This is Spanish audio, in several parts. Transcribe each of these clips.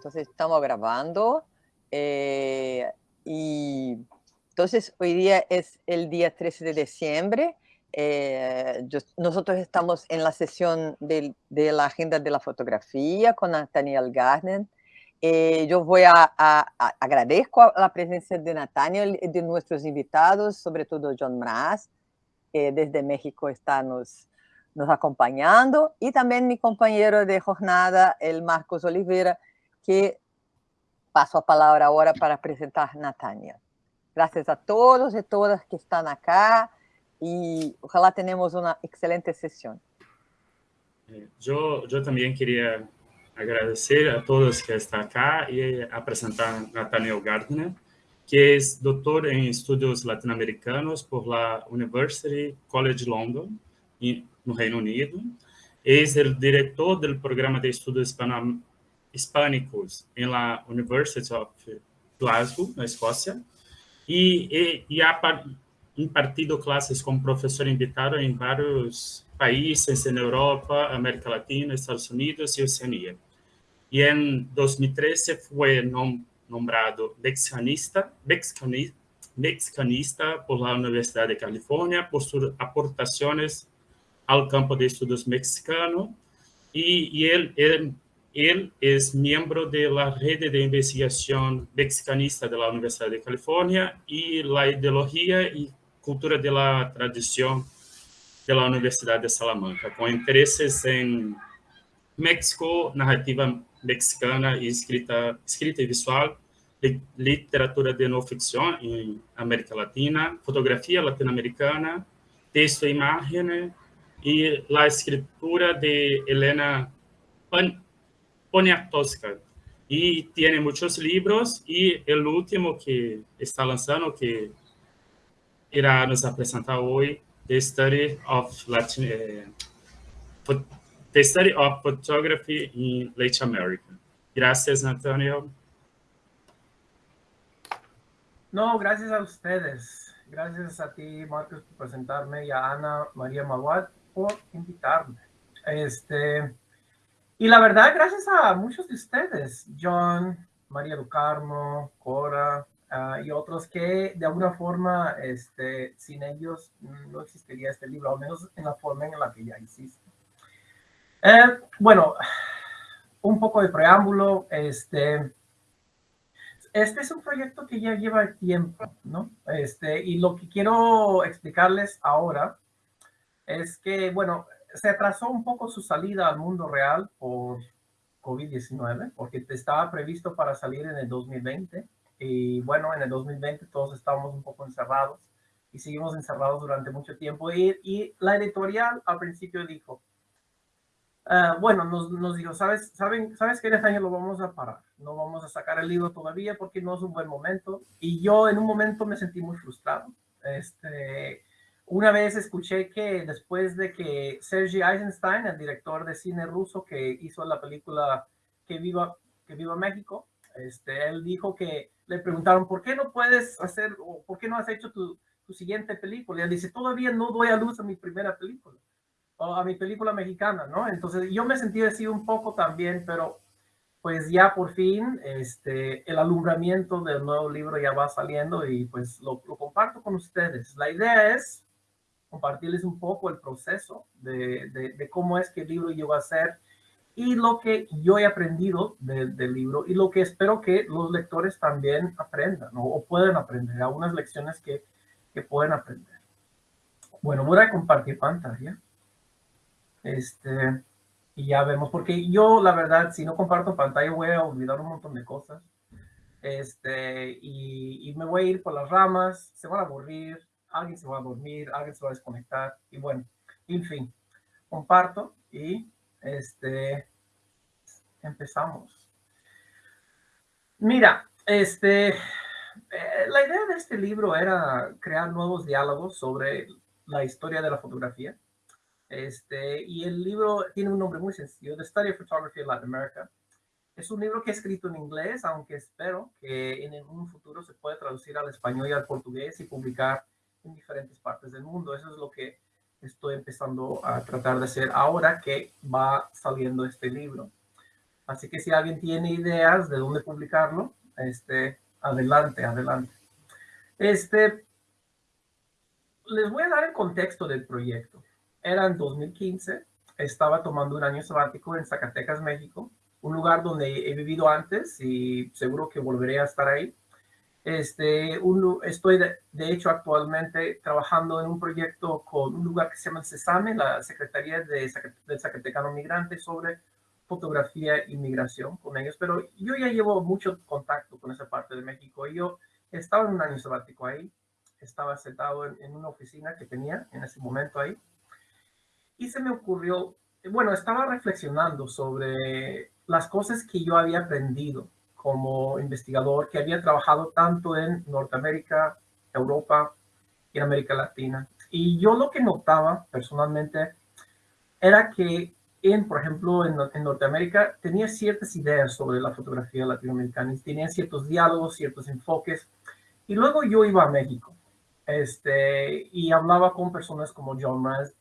Entonces estamos grabando eh, y entonces hoy día es el día 13 de diciembre. Eh, nosotros estamos en la sesión de, la agenda de la fotografía con Nathaniel Gardner. Eh, yo voy a, a, agradezco la presencia de Nathaniel y de nuestros invitados, sobre todo John Mraz, que desde México está nos, nos acompañando, y también mi compañero de jornada, el Marcos Oliveira, que paso a palabra ahora para presentar Natania. Gracias a todos y todas que están acá y ojalá tenemos una excelente sesión. Yo, yo también quería agradecer a todos que están acá y a presentar a Nathaniel Gardner, que es doctor en estudios latinoamericanos por la University College London, en Reino Unido. Es el director del programa de estudios hispano hispânicos em la University of Glasgow, na Escócia, e, e, e ha impartido classes como professor invitado em vários países na Europa, América Latina, Estados Unidos e Oceania. E em 2013 foi nom nombrado mexicanista, mexicanista, mexicanista por la Universidade de Califórnia por suas aportações ao campo de estudos mexicano e, e ele, ele Él es miembro de la red de investigación mexicanista de la Universidad de California y la ideología y cultura de la tradición de la Universidad de Salamanca, con intereses en México, narrativa mexicana y escrita, escrita y visual, literatura de no ficción en América Latina, fotografía latinoamericana, texto e imagen y la escritura de Elena Pan Poniatowska. Y tiene muchos libros y el último que está lanzando, que irá nos presentar hoy, The Study of Latin, eh, The Study of Photography in Latin America. Gracias, Antonio. No, gracias a ustedes. Gracias a ti, Marcos, por presentarme y a Ana María Maguad por invitarme. Este, y la verdad, gracias a muchos de ustedes, John, María do Carmo, Cora ah, y otros que de alguna forma, este, sin ellos no existiría este libro, al menos en la forma en la que ya existe. Eh, bueno, un poco de preámbulo, este, este es un proyecto que ya lleva tiempo, ¿no? Este, y lo que quiero explicarles ahora es que, bueno, se atrasó un poco su salida al mundo real por COVID-19, porque estaba previsto para salir en el 2020. Y bueno, en el 2020 todos estábamos un poco encerrados y seguimos encerrados durante mucho tiempo. Y, la editorial al principio dijo, ah, bueno, nos, nos, dijo, ¿sabes, saben, ¿sabes qué, año lo vamos a parar? No vamos a sacar el libro todavía porque no es un buen momento. Y yo en un momento me sentí muy frustrado. Este, una vez escuché que después de que Sergei Eisenstein, el director de cine ruso que hizo la película Que Viva, que Viva México, este, él dijo que le preguntaron, ¿por qué no puedes hacer, o por qué no has hecho tu, tu siguiente película? Y él dice, todavía no doy a luz a mi primera película, o a mi película mexicana, ¿no? Entonces yo me sentí así un poco también, pero pues ya por fin este, el alumbramiento del nuevo libro ya va saliendo y pues lo, lo comparto con ustedes. La idea es compartirles un poco el proceso de, de, cómo es que el libro llegó a ser y lo que yo he aprendido del libro y lo que espero que los lectores también aprendan o puedan aprender, algunas lecciones que, que pueden aprender. Bueno, voy a compartir pantalla. Este, y ya vemos, porque yo la verdad, si no comparto pantalla voy a olvidar un montón de cosas. Este, y, y me voy a ir por las ramas, se van a aburrir, alguien se va a dormir, alguien se va a desconectar y bueno, en fin, comparto y este, empezamos. Mira, este, eh, la idea de este libro era crear nuevos diálogos sobre la historia de la fotografía. Este, y el libro tiene un nombre muy sencillo, The Study of Photography in Latin America. Es un libro que he escrito en inglés, aunque espero que en un futuro se pueda traducir al español y al portugués y publicar en diferentes partes del mundo. Eso es lo que estoy empezando a tratar de hacer ahora que va saliendo este libro. Así que si alguien tiene ideas de dónde publicarlo, este, adelante, adelante. Este, les voy a dar el contexto del proyecto. Era en 2015, estaba tomando un año sabático en Zacatecas, México, un lugar donde he vivido antes y seguro que volveré a estar ahí. Este, estoy de, hecho actualmente trabajando en un proyecto con un lugar que se llama CESAME, la Secretaría de, del Zacatecano Migrante, sobre fotografía y migración con ellos, pero yo ya llevo mucho contacto con esa parte de México. Yo estaba en un año sabático ahí, estaba sentado en, en una oficina que tenía en ese momento ahí, y se me ocurrió, bueno, estaba reflexionando sobre las cosas que yo había aprendido como investigador que había trabajado tanto en Norteamérica, Europa y América Latina. Y yo lo que notaba personalmente era que en, por ejemplo, en, en, Norteamérica tenía ciertas ideas sobre la fotografía latinoamericana y tenía ciertos diálogos, ciertos enfoques. Y luego yo iba a México este, y hablaba con personas como John Mraz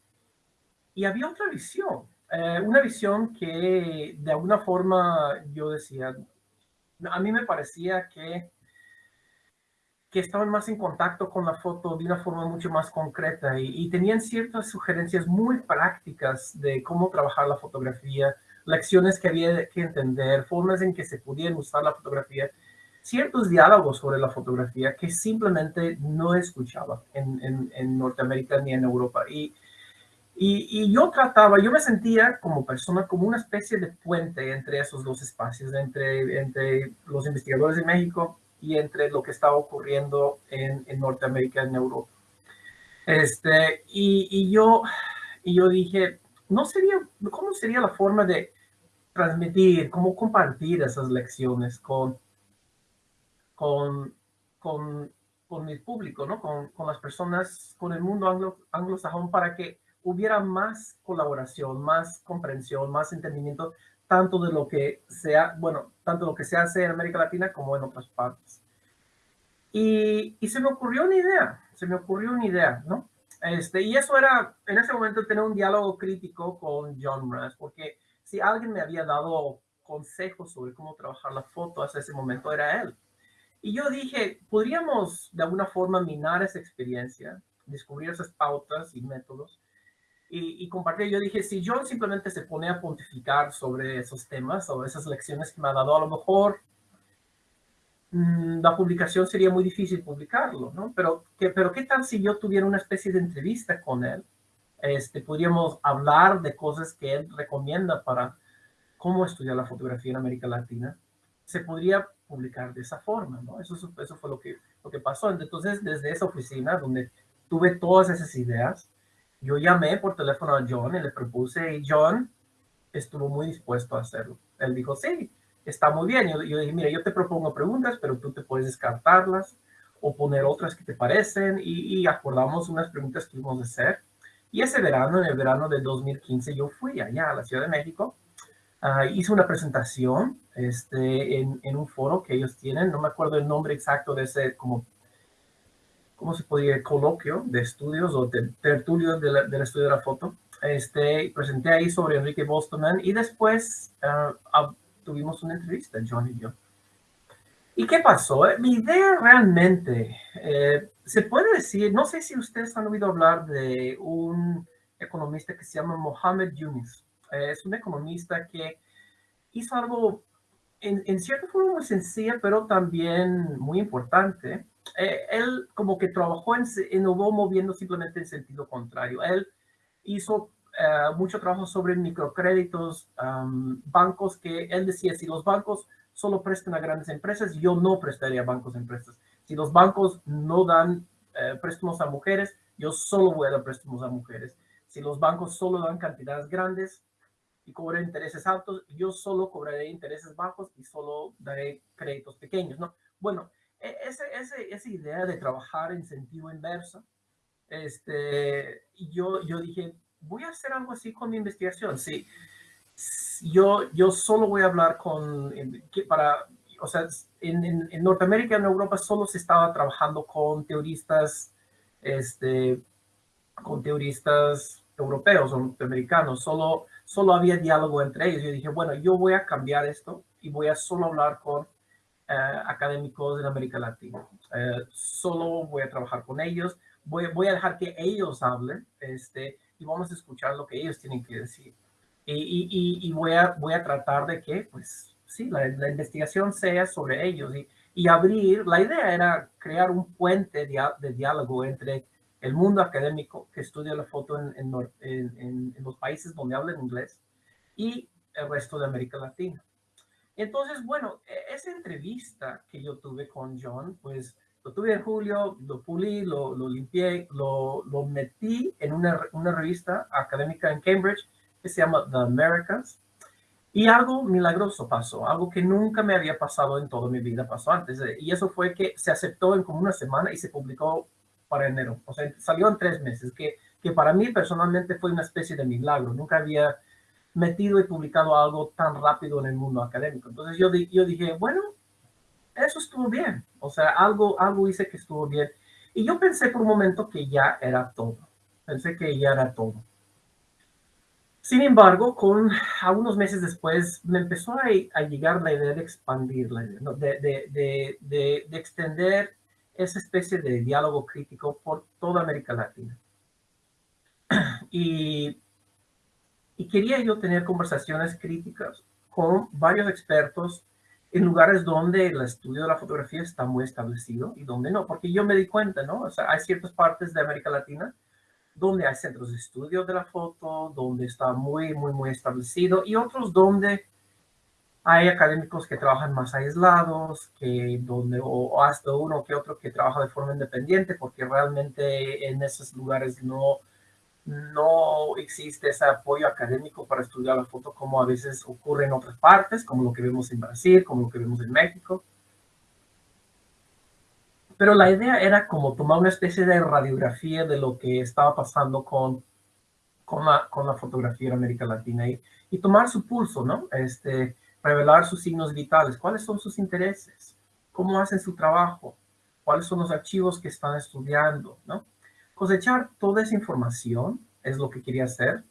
y había otra visión, eh, una visión que de alguna forma yo decía, a mí me parecía que, que estaban más en contacto con la foto de una forma mucho más concreta y, tenían ciertas sugerencias muy prácticas de cómo trabajar la fotografía, lecciones que había que entender, formas en que se pudieran usar la fotografía, ciertos diálogos sobre la fotografía que simplemente no escuchaba en, en, en Norteamérica ni en Europa. Y, y, yo trataba, yo me sentía como persona, como una especie de puente entre esos dos espacios, entre, entre los investigadores de México y entre lo que estaba ocurriendo en, en Norteamérica, en Europa. Este, y, y, yo, y yo dije, ¿no sería, ¿cómo sería la forma de transmitir, cómo compartir esas lecciones con, con, con, con mi público, ¿no? con, con las personas, con el mundo anglo, anglosajón, para que hubiera más colaboración, más comprensión, más entendimiento, tanto de lo que sea, bueno, tanto lo que se hace en América Latina como en otras partes. Y, y se me ocurrió una idea, se me ocurrió una idea, ¿no? Este, y eso era, en ese momento, tener un diálogo crítico con John Ras, porque si alguien me había dado consejos sobre cómo trabajar la foto hasta ese momento, era él. Y yo dije, podríamos de alguna forma minar esa experiencia, descubrir esas pautas y métodos, y, y. Yo dije, si John simplemente se pone a pontificar sobre esos temas o esas lecciones que me ha dado, a lo mejor mm, la publicación sería muy difícil publicarlo, ¿no? Pero, ¿qué, pero ¿qué tal si yo tuviera una especie de entrevista con él? Este, podríamos hablar de cosas que él recomienda para cómo estudiar la fotografía en América Latina. Se podría publicar de esa forma, ¿no? Eso, eso fue lo que, lo que pasó. Entonces, desde esa oficina donde tuve todas esas ideas, yo llamé por teléfono a John y le propuse y John estuvo muy dispuesto a hacerlo. Él dijo, sí, está muy bien. Yo, yo dije, mira, yo te propongo preguntas, pero tú te puedes descartarlas o poner otras que te parecen y, acordamos unas preguntas que íbamos a hacer. Y ese verano, en el verano de 2015, yo fui allá a la Ciudad de México. Uh, hice una presentación este, en, en, un foro que ellos tienen, no me acuerdo el nombre exacto de ese como ¿cómo se podría? Coloquio de estudios o de tertulio del estudio de la foto. Este, presenté ahí sobre Enrique Bostman y después uh, tuvimos una entrevista, John y yo. ¿Y qué pasó? Eh, mi idea realmente, eh, se puede decir, no sé si ustedes han oído hablar de un economista que se llama Mohamed Yunus. Eh, es un economista que hizo algo en, en cierta forma muy sencilla, pero también muy importante. Eh, él como que trabajó en, innovó moviendo simplemente en sentido contrario. Él hizo eh, mucho trabajo sobre microcréditos, bancos que él decía, si los bancos solo prestan a grandes empresas, yo no prestaría a bancos a empresas. Si los bancos no dan eh, préstamos a mujeres, yo solo voy a dar préstamos a mujeres. Si los bancos solo dan cantidades grandes y cobran intereses altos, yo solo cobraré intereses bajos y solo daré créditos pequeños, ¿no? Bueno, ese, ese, esa idea de trabajar en sentido inverso, este, yo, yo dije, voy a hacer algo así con mi investigación. Sí, yo, yo solo voy a hablar con, para, o sea, en, en, en Norteamérica, en Europa, solo se estaba trabajando con teoristas, este, con teoristas europeos o norteamericanos. Solo, solo había diálogo entre ellos. Yo dije, bueno, yo voy a cambiar esto y voy a solo hablar con académicos en América Latina. Eh, solo voy a trabajar con ellos, voy, voy a dejar que ellos hablen este, y vamos a escuchar lo que ellos tienen que decir. Y, voy, a, voy a tratar de que, pues, sí, la, investigación sea sobre ellos y, abrir, la idea era crear un puente de, diálogo entre el mundo académico que estudia la foto en, en los países donde hablan inglés y el resto de América Latina. Entonces, bueno, e, esa entrevista que yo tuve con John, pues lo tuve en julio, lo pulí, lo, lo limpié, lo, lo, metí en una, una, revista académica en Cambridge que se llama The Americans. Y algo milagroso pasó, algo que nunca me había pasado en toda mi vida, pasó antes. Y eso fue que se aceptó en como una semana y se publicó para enero. O sea, salió en tres meses, que, que para mí personalmente fue una especie de milagro. Nunca había metido y publicado algo tan rápido en el mundo académico. Entonces yo, yo dije, bueno, eso estuvo bien. O sea, algo, algo hice que estuvo bien. Y yo pensé por un momento que ya era todo. Pensé que ya era todo. Sin embargo, con algunos meses después me empezó a, a llegar la idea de expandir la idea, ¿no? de, de, de, de, extender esa especie de diálogo crítico por toda América Latina. Y y quería yo tener conversaciones críticas con varios expertos en lugares donde el estudio de la fotografía está muy establecido y donde no, porque yo me di cuenta, ¿no? O sea, hay ciertas partes de América Latina donde hay centros de estudio de la foto, donde está muy, muy, muy establecido, y otros donde hay académicos que trabajan más aislados, que donde, o hasta uno que otro que trabaja de forma independiente, porque realmente en esos lugares no no existe ese apoyo académico para estudiar la foto como a veces ocurre en otras partes, como lo que vemos en Brasil, como lo que vemos en México. Pero la idea era como tomar una especie de radiografía de lo que estaba pasando con, con, la, con la fotografía en América Latina y, y tomar su pulso, ¿no? Este, revelar sus signos vitales, cuáles son sus intereses, cómo hacen su trabajo, cuáles son los archivos que están estudiando, ¿no? Cosechar toda esa información, es lo que quería hacer,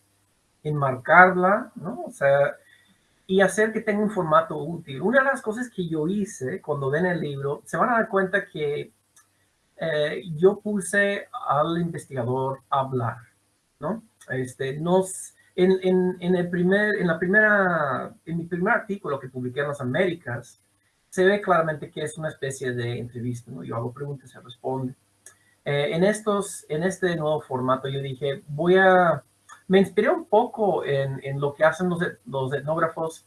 enmarcarla, ¿no? O sea, y hacer que tenga un formato útil. Una de las cosas que yo hice cuando ven el libro, se van a dar cuenta que eh, yo puse al investigador a hablar, ¿no? Este, nos, en, en, en, el primer, en, la primera, en mi primer artículo que publiqué en las Américas, se ve claramente que es una especie de entrevista, ¿no? Yo hago preguntas, se responde. Eh, en, estos, en este nuevo formato yo dije, voy a, me inspiré un poco en, en lo que hacen los, los etnógrafos,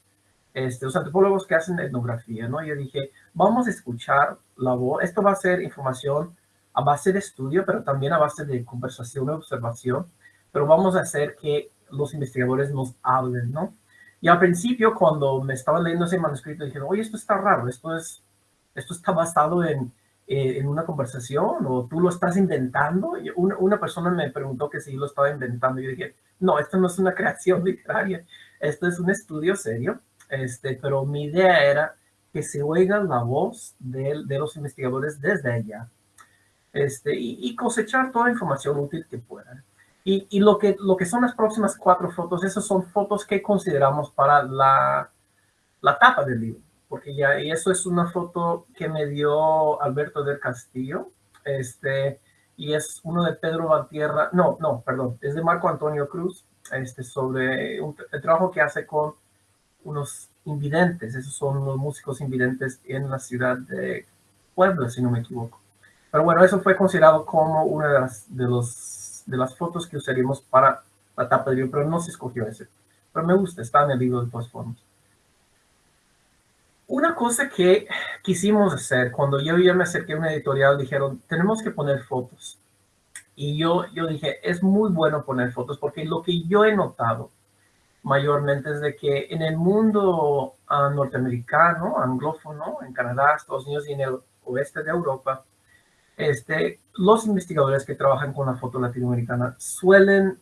este, los antropólogos que hacen etnografía, ¿no? Yo dije, vamos a escuchar la voz, esto va a ser información a base de estudio, pero también a base de conversación y observación, pero vamos a hacer que los investigadores nos hablen, ¿no? Y al principio, cuando me estaba leyendo ese manuscrito, dije, oye, esto está raro, esto, es, esto está basado en, eh, en una conversación o tú lo estás inventando. Una, una, persona me preguntó que si lo estaba inventando. Yo dije, no, esto no es una creación literaria, esto es un estudio serio. Este, pero mi idea era que se oiga la voz de, de los investigadores desde allá este, y, y, cosechar toda la información útil que puedan. Y, y, lo, que, lo que son las próximas cuatro fotos, esas son fotos que consideramos para la, la tapa del libro porque ya, y eso es una foto que me dio Alberto del Castillo, este, y es uno de Pedro Valtierra, no, no, perdón, es de Marco Antonio Cruz, este, sobre un, el trabajo que hace con unos invidentes, esos son los músicos invidentes en la ciudad de Puebla, si no me equivoco. Pero bueno, eso fue considerado como una de las, de los, de las fotos que usaríamos para la tapa del libro, pero no se escogió ese. Pero me gusta, está en el libro de todas formas. Una cosa que quisimos hacer, cuando yo ya me acerqué a una editorial, dijeron, tenemos que poner fotos. Y yo, yo dije, es muy bueno poner fotos, porque lo que yo he notado mayormente es de que en el mundo uh, norteamericano, anglófono, en Canadá, Estados Unidos y en el oeste de Europa, este, los investigadores que trabajan con la foto latinoamericana suelen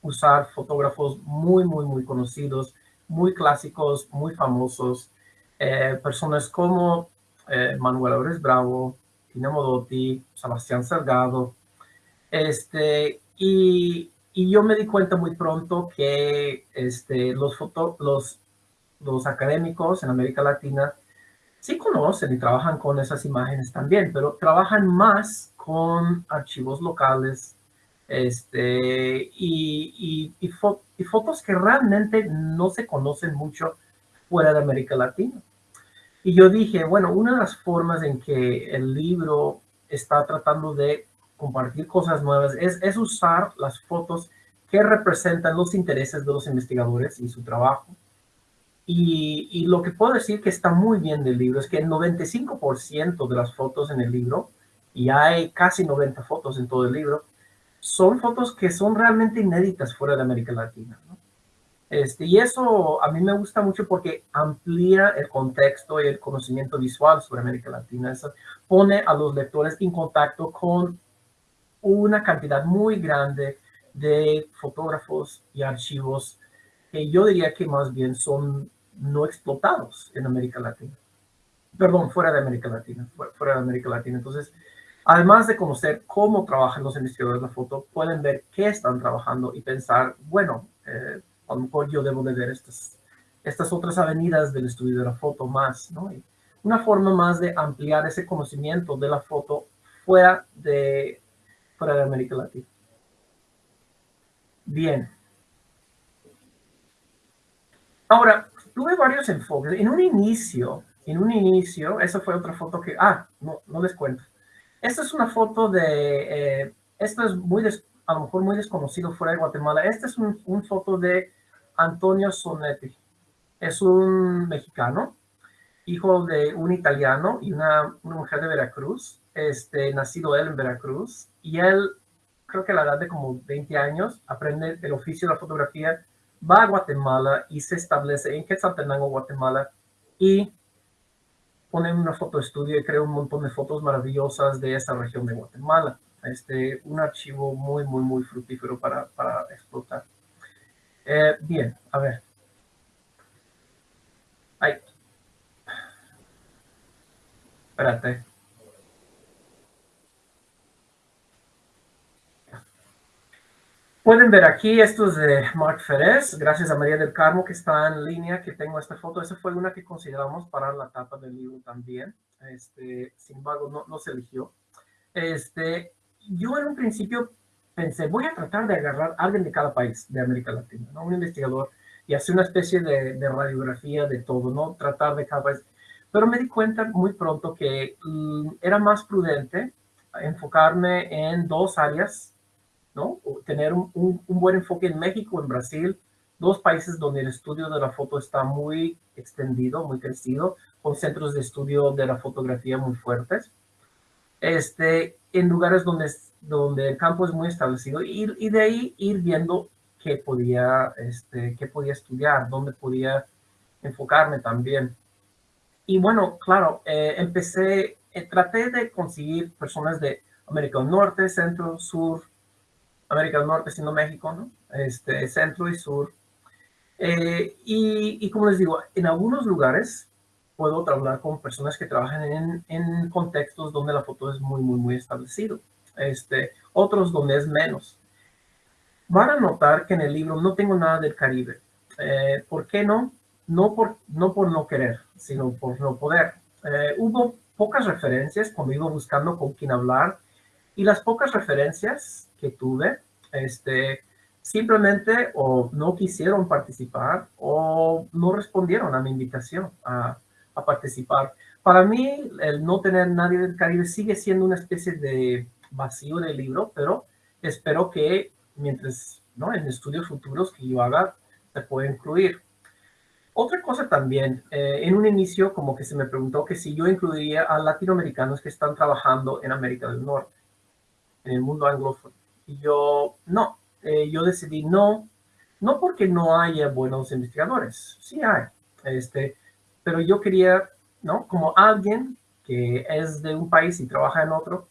usar fotógrafos muy, muy, muy conocidos, muy clásicos, muy famosos, eh, personas como eh, Manuel Ores Bravo, Tina Modotti, Sebastián Salgado, este, y, y yo me di cuenta muy pronto que este, los, foto, los, los académicos en América Latina sí conocen y trabajan con esas imágenes también, pero trabajan más con archivos locales este, y, y, y, fotos que realmente no se conocen mucho fuera de América Latina. Y yo dije, bueno, una de las formas en que el libro está tratando de compartir cosas nuevas es, usar las fotos que representan los intereses de los investigadores y su trabajo. Y, y, lo que puedo decir que está muy bien del libro es que el 95% de las fotos en el libro, y hay casi 90 fotos en todo el libro, son fotos que son realmente inéditas fuera de América Latina. Este, y eso a mí me gusta mucho porque amplía el contexto y el conocimiento visual sobre América Latina. Eso pone a los lectores en contacto con una cantidad muy grande de fotógrafos y archivos que yo diría que más bien son no explotados en América Latina. Perdón, fuera de América Latina, fuera de América Latina. Entonces, además de conocer cómo trabajan los investigadores de la foto, pueden ver qué están trabajando y pensar, bueno, eh, a lo mejor yo debo de ver estas, estas otras avenidas del estudio de la foto más, ¿no? una forma más de ampliar ese conocimiento de la foto fuera de, fuera de América Latina. Bien. Ahora, tuve varios enfoques. En un inicio, en un inicio, esa fue otra foto que, ah, no, no les cuento. Esta es una foto de, eh, esto es muy, a lo mejor muy desconocido fuera de Guatemala. Esta es una un foto de Antonio Sonetti. Es un mexicano, hijo de un italiano y una, mujer de Veracruz, este, nacido él en Veracruz, y él, creo que a la edad de como 20 años, aprende el oficio de la fotografía, va a Guatemala y se establece en Quetzaltenango, Guatemala, y pone una foto estudio y crea un montón de fotos maravillosas de esa región de Guatemala. Este, un archivo muy, muy, muy fructífero para, para explotar. Eh, bien, a ver. Ay. Espérate. Pueden ver aquí, esto es de Mark Ferez, gracias a María del Carmo que está en línea, que tengo esta foto. Esa fue una que consideramos para la tapa del libro también. Este, sin embargo, no, no se eligió. Este, yo en un principio pensé, voy a tratar de agarrar a alguien de cada país de América Latina, ¿no? un investigador, y hacer una especie de, de, radiografía de todo, ¿no? Tratar de cada país. Pero me di cuenta muy pronto que mm, era más prudente enfocarme en dos áreas, ¿no? Tener un, un, un, buen enfoque en México, en Brasil, dos países donde el estudio de la foto está muy extendido, muy crecido, con centros de estudio de la fotografía muy fuertes. Este, en lugares donde donde el campo es muy establecido y, de ahí ir viendo qué podía, este, qué podía estudiar, dónde podía enfocarme también. Y bueno, claro, eh, empecé, eh, traté de conseguir personas de América del Norte, Centro, Sur, América del Norte, siendo México. Este, Centro y Sur. Eh, y, y, como les digo, en algunos lugares puedo hablar con personas que trabajan en, en contextos donde la foto es muy, muy, muy establecido este, otros donde es menos. Van a notar que en el libro no tengo nada del Caribe. Eh, ¿Por qué no? No por, no querer, sino por no poder. Eh, hubo pocas referencias cuando iba buscando con quién hablar y las pocas referencias que tuve, este, simplemente o no quisieron participar o no respondieron a mi invitación a, a participar. Para mí, el no tener nadie del Caribe sigue siendo una especie de vacío en el libro, pero espero que mientras, ¿no? En estudios futuros que yo haga, se pueda incluir. Otra cosa también, eh, en un inicio como que se me preguntó que si yo incluiría a latinoamericanos que están trabajando en América del Norte, en el mundo anglófono. Y yo, no, eh, yo decidí no, no porque no haya buenos investigadores, sí hay, este, pero yo quería, ¿no? Como alguien que es de un país y trabaja en otro,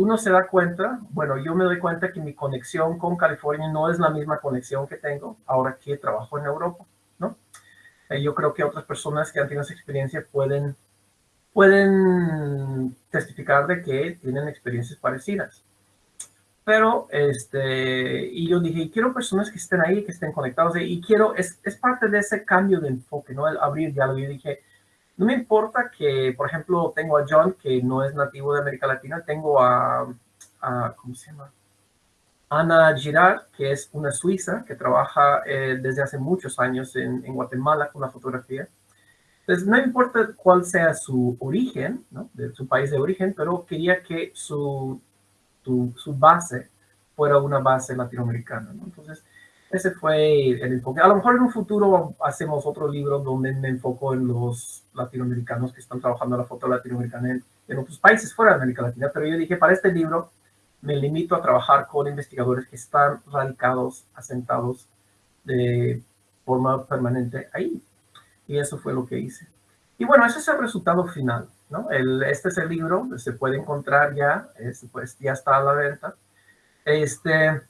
uno se da cuenta, bueno, yo me doy cuenta que mi conexión con California no es la misma conexión que tengo ahora que trabajo en Europa, ¿no? Eh, yo creo que otras personas que han tenido esa experiencia pueden, pueden testificar de que tienen experiencias parecidas. pero, este, y yo dije, quiero personas que estén ahí, que estén conectados, y quiero, es, es parte de ese cambio de enfoque, ¿no? El abrir diálogo. Yo dije, no me importa que, por ejemplo, tengo a John, que no es nativo de América Latina, tengo a, ¿cómo se llama? Ana Girard, que es una suiza que trabaja eh, desde hace muchos años en, Guatemala con la fotografía. Entonces, no importa cuál sea su origen, su país de origen, pero quería que su, tu, su base fuera una base latinoamericana. ¿no? Entonces, ese fue el enfoque. A lo mejor en un futuro hacemos otro libro donde me enfoco en los latinoamericanos que están trabajando la foto latinoamericana en, en otros países fuera de América Latina, pero yo dije, para este libro me limito a trabajar con investigadores que están radicados, asentados de forma permanente ahí. Y eso fue lo que hice. Y bueno, ese es el resultado final. ¿no? El, este es el libro, se puede encontrar ya, es, pues ya está a la venta. Este,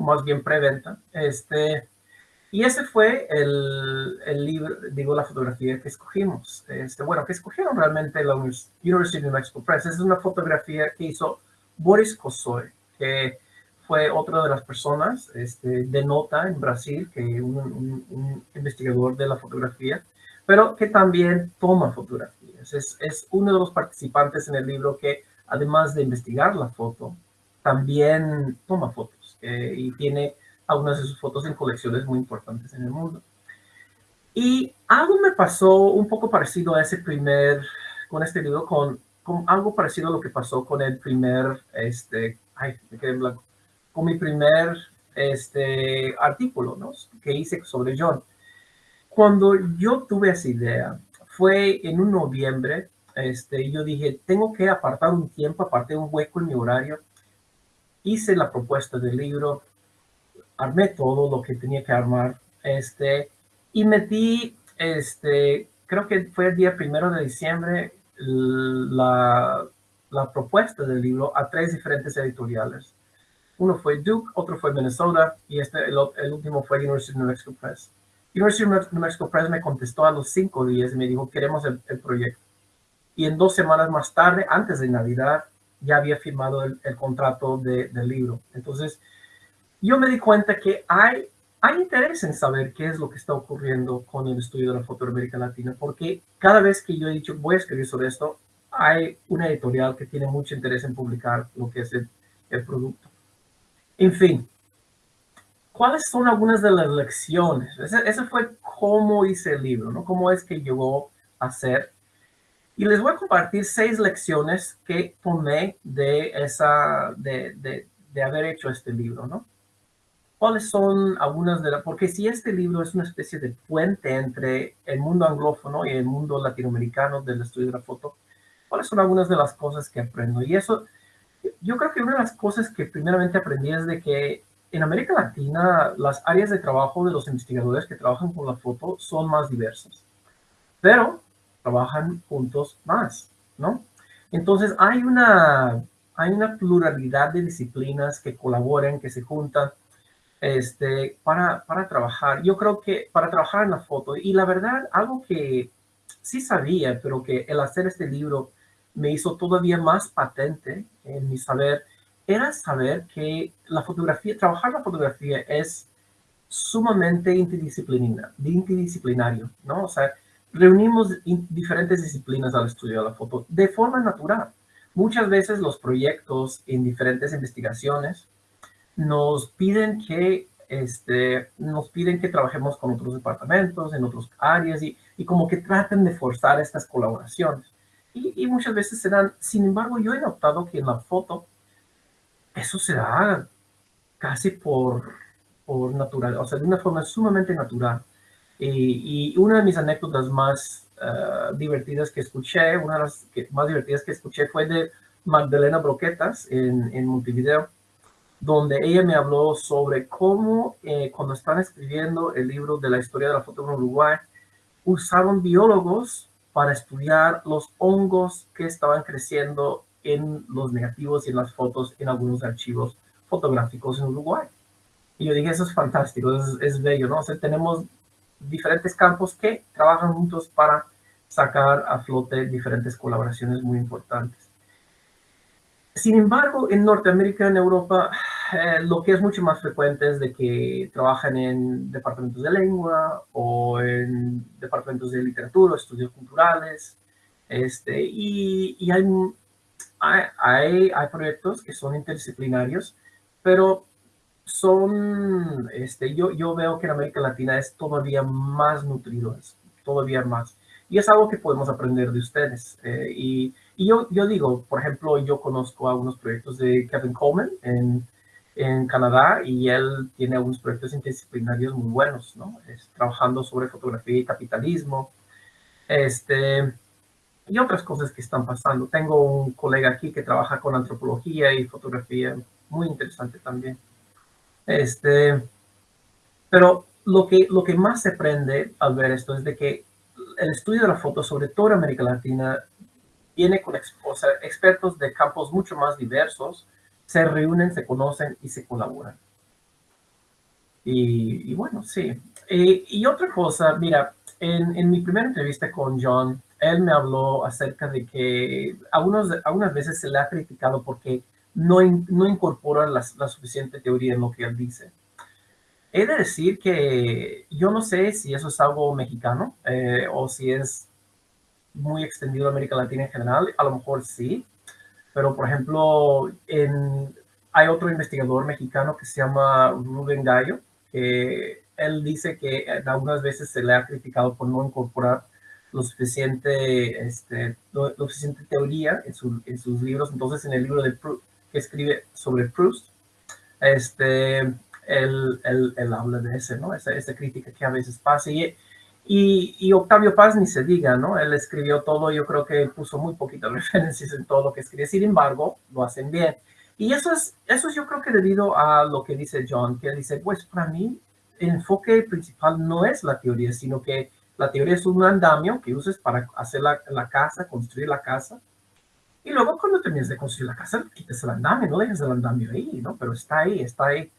más bien preventa. Este, y ese fue el, el, libro, digo, la fotografía que escogimos. Este, bueno, que escogieron realmente la University of New Mexico Press. Es una fotografía que hizo Boris Kosoy, que fue otra de las personas este, de nota en Brasil, que un, un, un, investigador de la fotografía, pero que también toma fotografías. Es, es uno de los participantes en el libro que, además de investigar la foto, también toma fotos eh, y tiene algunas de sus fotos en colecciones muy importantes en el mundo. Y algo me pasó un poco parecido a ese primer, con este libro, con con algo parecido a lo que pasó con el primer, este, ay, me quedé blanco, con mi primer este, artículo ¿no? que hice sobre John. Cuando yo tuve esa idea, fue en un noviembre, este, yo dije, tengo que apartar un tiempo, aparté un hueco en mi horario, hice la propuesta del libro, armé todo lo que tenía que armar, este, y metí, este, creo que fue el día primero de diciembre, la, la, propuesta del libro a tres diferentes editoriales. Uno fue Duke, otro fue Minnesota y este, el, último fue University of New Mexico Press. University of New Mexico Press me contestó a los cinco días y me dijo, queremos el, el proyecto. Y en dos semanas más tarde, antes de Navidad, ya había firmado el, contrato de, del libro. Entonces, yo me di cuenta que hay hay interés en saber qué es lo que está ocurriendo con el estudio de la foto América Latina, porque cada vez que yo he dicho voy a escribir sobre esto, hay una editorial que tiene mucho interés en publicar lo que es el, el producto. En fin, ¿cuáles son algunas de las lecciones? Ese, ese, fue cómo hice el libro, ¿no? Cómo es que llegó a ser. Y les voy a compartir seis lecciones que tomé de esa, de, de, de haber hecho este libro, ¿no? ¿Cuáles son algunas de las...? Porque si este libro es una especie de puente entre el mundo anglófono y el mundo latinoamericano del estudio de la foto, ¿cuáles son algunas de las cosas que aprendo? Y eso, yo creo que una de las cosas que primeramente aprendí es de que en América Latina las áreas de trabajo de los investigadores que trabajan con la foto son más diversas, pero trabajan juntos más, ¿no? Entonces hay una, hay una pluralidad de disciplinas que colaboran, que se juntan, este, para, para trabajar. Yo creo que para trabajar en la foto, y la verdad, algo que sí sabía, pero que el hacer este libro me hizo todavía más patente en mi saber, era saber que la fotografía, trabajar la fotografía es sumamente interdisciplinario, interdisciplinario, ¿no? O sea, reunimos diferentes disciplinas al estudio de la foto de forma natural. Muchas veces los proyectos en diferentes investigaciones nos piden que este, nos piden que trabajemos con otros departamentos, en otras áreas y, y como que traten de forzar estas colaboraciones. Y, y, muchas veces se dan, sin embargo, yo he notado que en la foto eso se da casi por, por natural, o sea, de una forma sumamente natural. Y, y una de mis anécdotas más uh, divertidas que escuché, una de las que, más divertidas que escuché fue de Magdalena Broquetas en, en Montevideo donde ella me habló sobre cómo eh, cuando están escribiendo el libro de la historia de la foto en Uruguay, usaron biólogos para estudiar los hongos que estaban creciendo en los negativos y en las fotos en algunos archivos fotográficos en Uruguay. Y yo dije, eso es fantástico, es, es bello, ¿no? O sea, tenemos diferentes campos que trabajan juntos para sacar a flote diferentes colaboraciones muy importantes. Sin embargo, en Norteamérica, en Europa, eh, lo que es mucho más frecuente es de que trabajan en departamentos de lengua o en departamentos de literatura, estudios culturales, este, y, y hay, hay, hay, proyectos que son interdisciplinarios, pero son, este, yo, yo veo que en América Latina es todavía más nutrido, es todavía más. Y es algo que podemos aprender de ustedes. Eh, y, y yo, yo digo, por ejemplo, yo conozco algunos proyectos de Kevin Coleman en, en Canadá y él tiene algunos proyectos interdisciplinarios muy buenos, ¿no? Es, trabajando sobre fotografía y capitalismo. Este, y otras cosas que están pasando. Tengo un colega aquí que trabaja con antropología y fotografía, muy interesante también. Este, pero lo que, lo que más se aprende al ver esto es de que el estudio de la foto, sobre todo en América Latina, viene con expertos de campos mucho más diversos, se reúnen, se conocen y se colaboran. Y, bueno, sí. Eh, y otra cosa, mira, en, en, mi primera entrevista con John, él me habló acerca de que algunos, algunas veces se le ha criticado porque no, no incorpora la, la suficiente teoría en lo que él dice. He de decir que yo no sé si eso es algo mexicano eh, o si es muy extendido en América Latina en general. A lo mejor sí, pero por ejemplo, hay otro investigador mexicano que se llama Rubén Gallo, que él dice que algunas veces se le ha criticado por no incorporar lo suficiente, este, suficiente teoría en, en, sus libros. Entonces, en el libro de que escribe sobre Proust, este, él, él, habla de ese, ¿no? Esa, esa, crítica que a veces pasa. Y, y, y, Octavio Paz ni se diga, ¿no? Él escribió todo, yo creo que puso muy poquitas referencias en todo lo que escribe. Sin embargo, lo hacen bien. Y eso es, eso es yo creo que debido a lo que dice John, que él dice, pues para mí el enfoque principal no es la teoría, sino que la teoría es un andamio que uses para hacer la, la casa, construir la casa. Y luego cuando termines de construir la casa, quites el andamio, no dejes el andamio ahí, ¿no? Pero está ahí, está ahí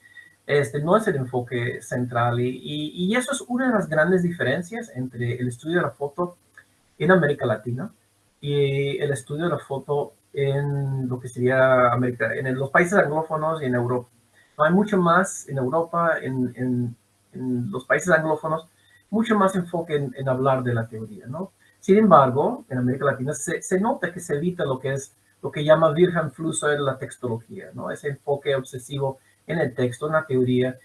este no es el enfoque central y, y, eso es una de las grandes diferencias entre el estudio de la foto en América Latina y el estudio de la foto en lo que sería América, en los países anglófonos y en Europa. hay mucho más en Europa, en, en, en los países anglófonos, mucho más enfoque en, en, hablar de la teoría, ¿no? Sin embargo, en América Latina se, se nota que se evita lo que es lo que llama virgen fluso de la textología, ¿no? Ese enfoque obsesivo en el texto, en la teoría,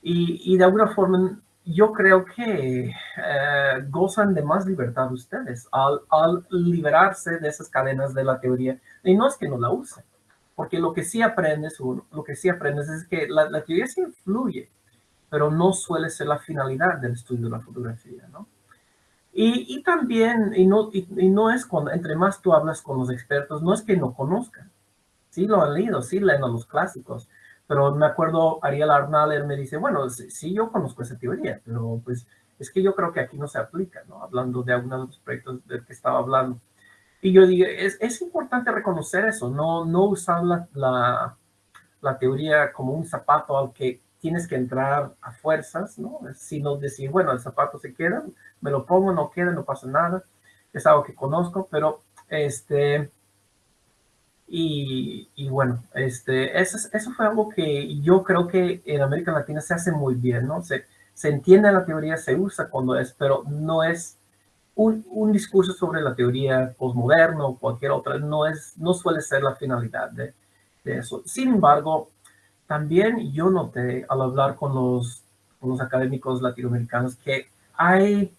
y, y de alguna forma yo creo que eh, gozan de más libertad ustedes al, al, liberarse de esas cadenas de la teoría. Y no es que no la usen, porque lo que sí aprendes, lo que sí aprendes es que la, teoría sí influye, pero no suele ser la finalidad del estudio de la fotografía, ¿no? Y, y también, y no, y, y, no es cuando, entre más tú hablas con los expertos, no es que no conozcan, sí lo han leído, sí leen a los clásicos, pero me acuerdo, Ariel Arnal, me dice, bueno, sí, yo conozco esa teoría, pero pues es que yo creo que aquí no se aplica, ¿no? Hablando de algunos de los proyectos del que estaba hablando. Y yo digo, es, es importante reconocer eso, no, no usar la, la, la, teoría como un zapato al que tienes que entrar a fuerzas, ¿no? Sino decir, bueno, el zapato se queda, me lo pongo, no queda, no pasa nada, es algo que conozco, pero este, y, y, bueno, este, eso, eso fue algo que yo creo que en América Latina se hace muy bien, ¿no? Se, se entiende la teoría, se usa cuando es, pero no es un, un discurso sobre la teoría postmoderna o cualquier otra, no, es, no suele ser la finalidad de, de eso. Sin embargo, también yo noté al hablar con los, con los académicos latinoamericanos que hay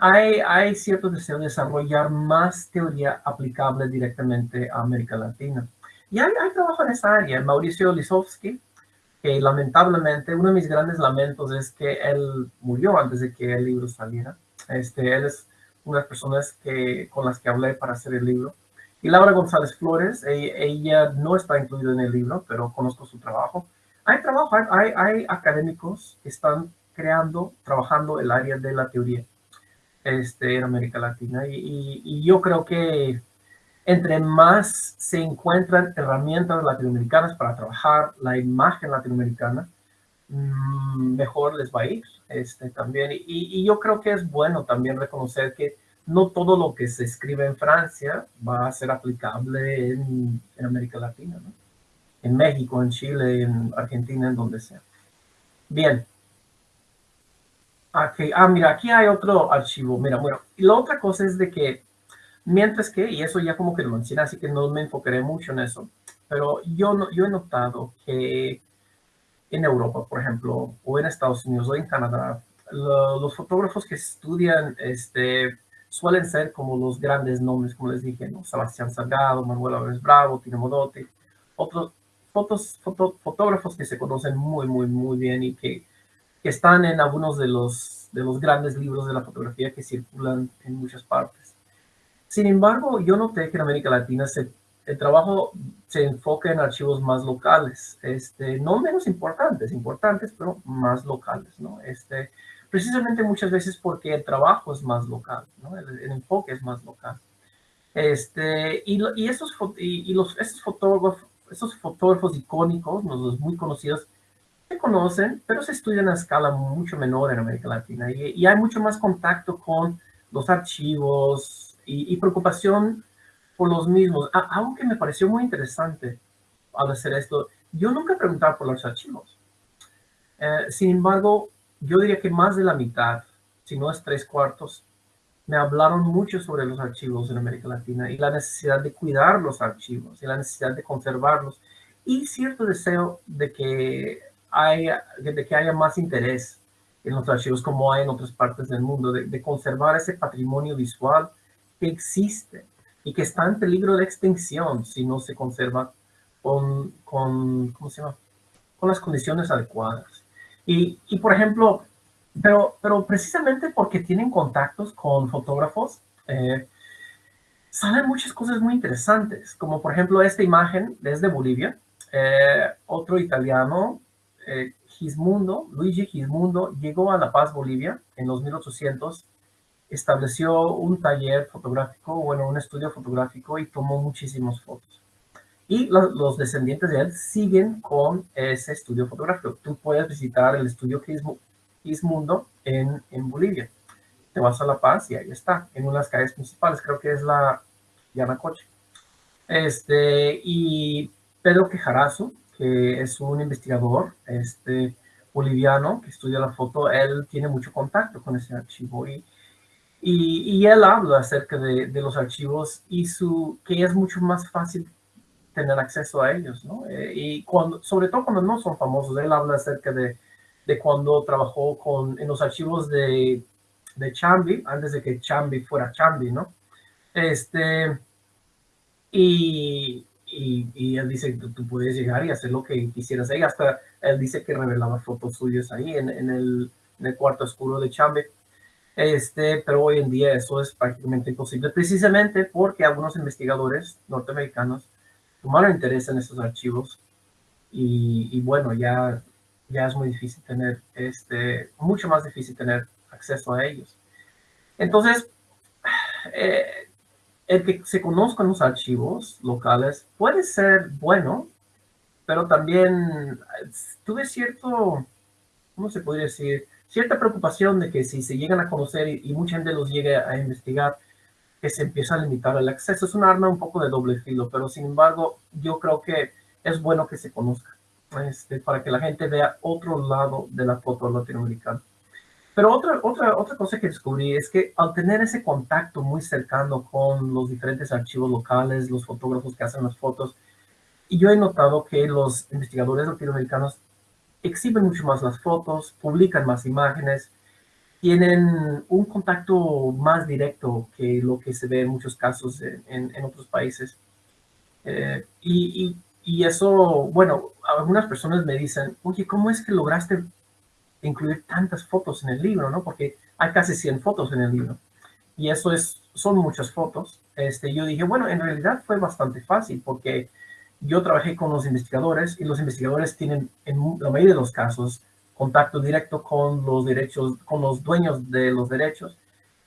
hay, hay cierto deseo de desarrollar más teoría aplicable directamente a América Latina. Y hay, hay trabajo en esa área. Mauricio Lisowski, que lamentablemente uno de mis grandes lamentos es que él murió antes de que el libro saliera. Este, él es una de las personas que, con las que hablé para hacer el libro. Y Laura González Flores, ella, ella no está incluida en el libro, pero conozco su trabajo. Hay trabajo, hay, académicos que están creando, trabajando el área de la teoría este, en América Latina. Y, yo creo que entre más se encuentran herramientas latinoamericanas para trabajar la imagen latinoamericana, mm, mejor les va a ir este, también. Y, yo creo que es bueno también reconocer que no todo lo que se escribe en Francia va a ser aplicable en, América Latina, ¿no? en México, en Chile, en Argentina, en donde sea. Bien. Aquí, ah, mira, aquí hay otro archivo. Mira, bueno, y la otra cosa es de que, mientras que, y eso ya como que lo mencioné, así que no me enfocaré mucho en eso, pero yo, no, yo he notado que en Europa, por ejemplo, o en Estados Unidos o en Canadá, los fotógrafos que estudian este, suelen ser como los grandes nombres, como les dije, ¿no? Sebastián Salgado, Manuel Álvarez Bravo, Tino Modotti, otros fotos, fotógrafos que se conocen muy, muy, muy bien y que, que, están en algunos de los, de los grandes libros de la fotografía que circulan en muchas partes. Sin embargo, yo noté que en América Latina se, el trabajo se enfoca en archivos más locales, este, no menos importantes, importantes, pero más locales, ¿no? Este, precisamente muchas veces porque el trabajo es más local, ¿no? el, enfoque es más local. Este, y, y, esos, y, los, esos, fotógrafos, esos fotógrafos icónicos, los muy conocidos, se conocen, pero se estudian a escala mucho menor en América Latina y, y hay mucho más contacto con los archivos y, preocupación por los mismos. algo que me pareció muy interesante al hacer esto, yo nunca preguntaba por los archivos. Eh, sin embargo, yo diría que más de la mitad, si no es tres cuartos, me hablaron mucho sobre los archivos en América Latina y la necesidad de cuidar los archivos y la necesidad de conservarlos y cierto deseo de que haya, de que haya más interés en los archivos como hay en otras partes del mundo, de, conservar ese patrimonio visual que existe y que está en peligro de extinción si no se conserva con, con, ¿cómo se llama? con las condiciones adecuadas. Y, por ejemplo, pero, pero precisamente porque tienen contactos con fotógrafos, eh, salen muchas cosas muy interesantes, como por ejemplo esta imagen desde Bolivia, eh, otro italiano, eh, Gismundo, Luigi Gismundo, llegó a La Paz, Bolivia, en los 1800, estableció un taller fotográfico, bueno, un estudio fotográfico y tomó muchísimas fotos. Y los, descendientes de él siguen con ese estudio fotográfico. Tú puedes visitar el estudio Quismundo en, en Bolivia. Te vas a La Paz y ahí está, en unas calles principales, creo que es la Yanacoche. Este, y Pedro Quejarazo, que es un investigador este, boliviano que estudia la foto, él tiene mucho contacto con ese archivo y, y, y él habla acerca de, de, los archivos y su, que es mucho más fácil tener acceso a ellos, ¿no? Eh, y cuando, sobre todo cuando no son famosos, él habla acerca de, de cuando trabajó con, en los archivos de, de Chambi, antes de que Chambi fuera Chambi, ¿no? Este, y, y, él dice, tú, tú, puedes llegar y hacer lo que quisieras ahí, hasta él dice que revelaba fotos suyas ahí en, en, el, en el cuarto oscuro de Chambi. Este, pero hoy en día eso es prácticamente imposible, precisamente porque algunos investigadores norteamericanos tomaron interés en estos archivos y, bueno, ya, ya es muy difícil tener, este, mucho más difícil tener acceso a ellos. Entonces, eh, el que se conozcan los archivos locales puede ser bueno, pero también tuve cierto, ¿cómo se podría decir? Cierta preocupación de que si se llegan a conocer y, y mucha gente los llegue a investigar, que se empieza a limitar el acceso. Es un arma un poco de doble filo, pero sin embargo yo creo que es bueno que se conozca este, para que la gente vea otro lado de la foto latinoamericana. Pero otra, otra, otra cosa que descubrí es que al tener ese contacto muy cercano con los diferentes archivos locales, los fotógrafos que hacen las fotos, y yo he notado que los investigadores latinoamericanos exhiben mucho más las fotos, publican más imágenes, tienen un contacto más directo que lo que se ve en muchos casos en, en, otros países. Eh, y, y, eso, bueno, algunas personas me dicen, oye, ¿cómo es que lograste incluir tantas fotos en el libro? ¿no? Porque hay casi 100 fotos en el libro. Y eso es, son muchas fotos. Este, yo dije, bueno, en realidad fue bastante fácil porque yo trabajé con los investigadores y los investigadores tienen, en la mayoría de los casos, contacto directo con los derechos, con los dueños de los derechos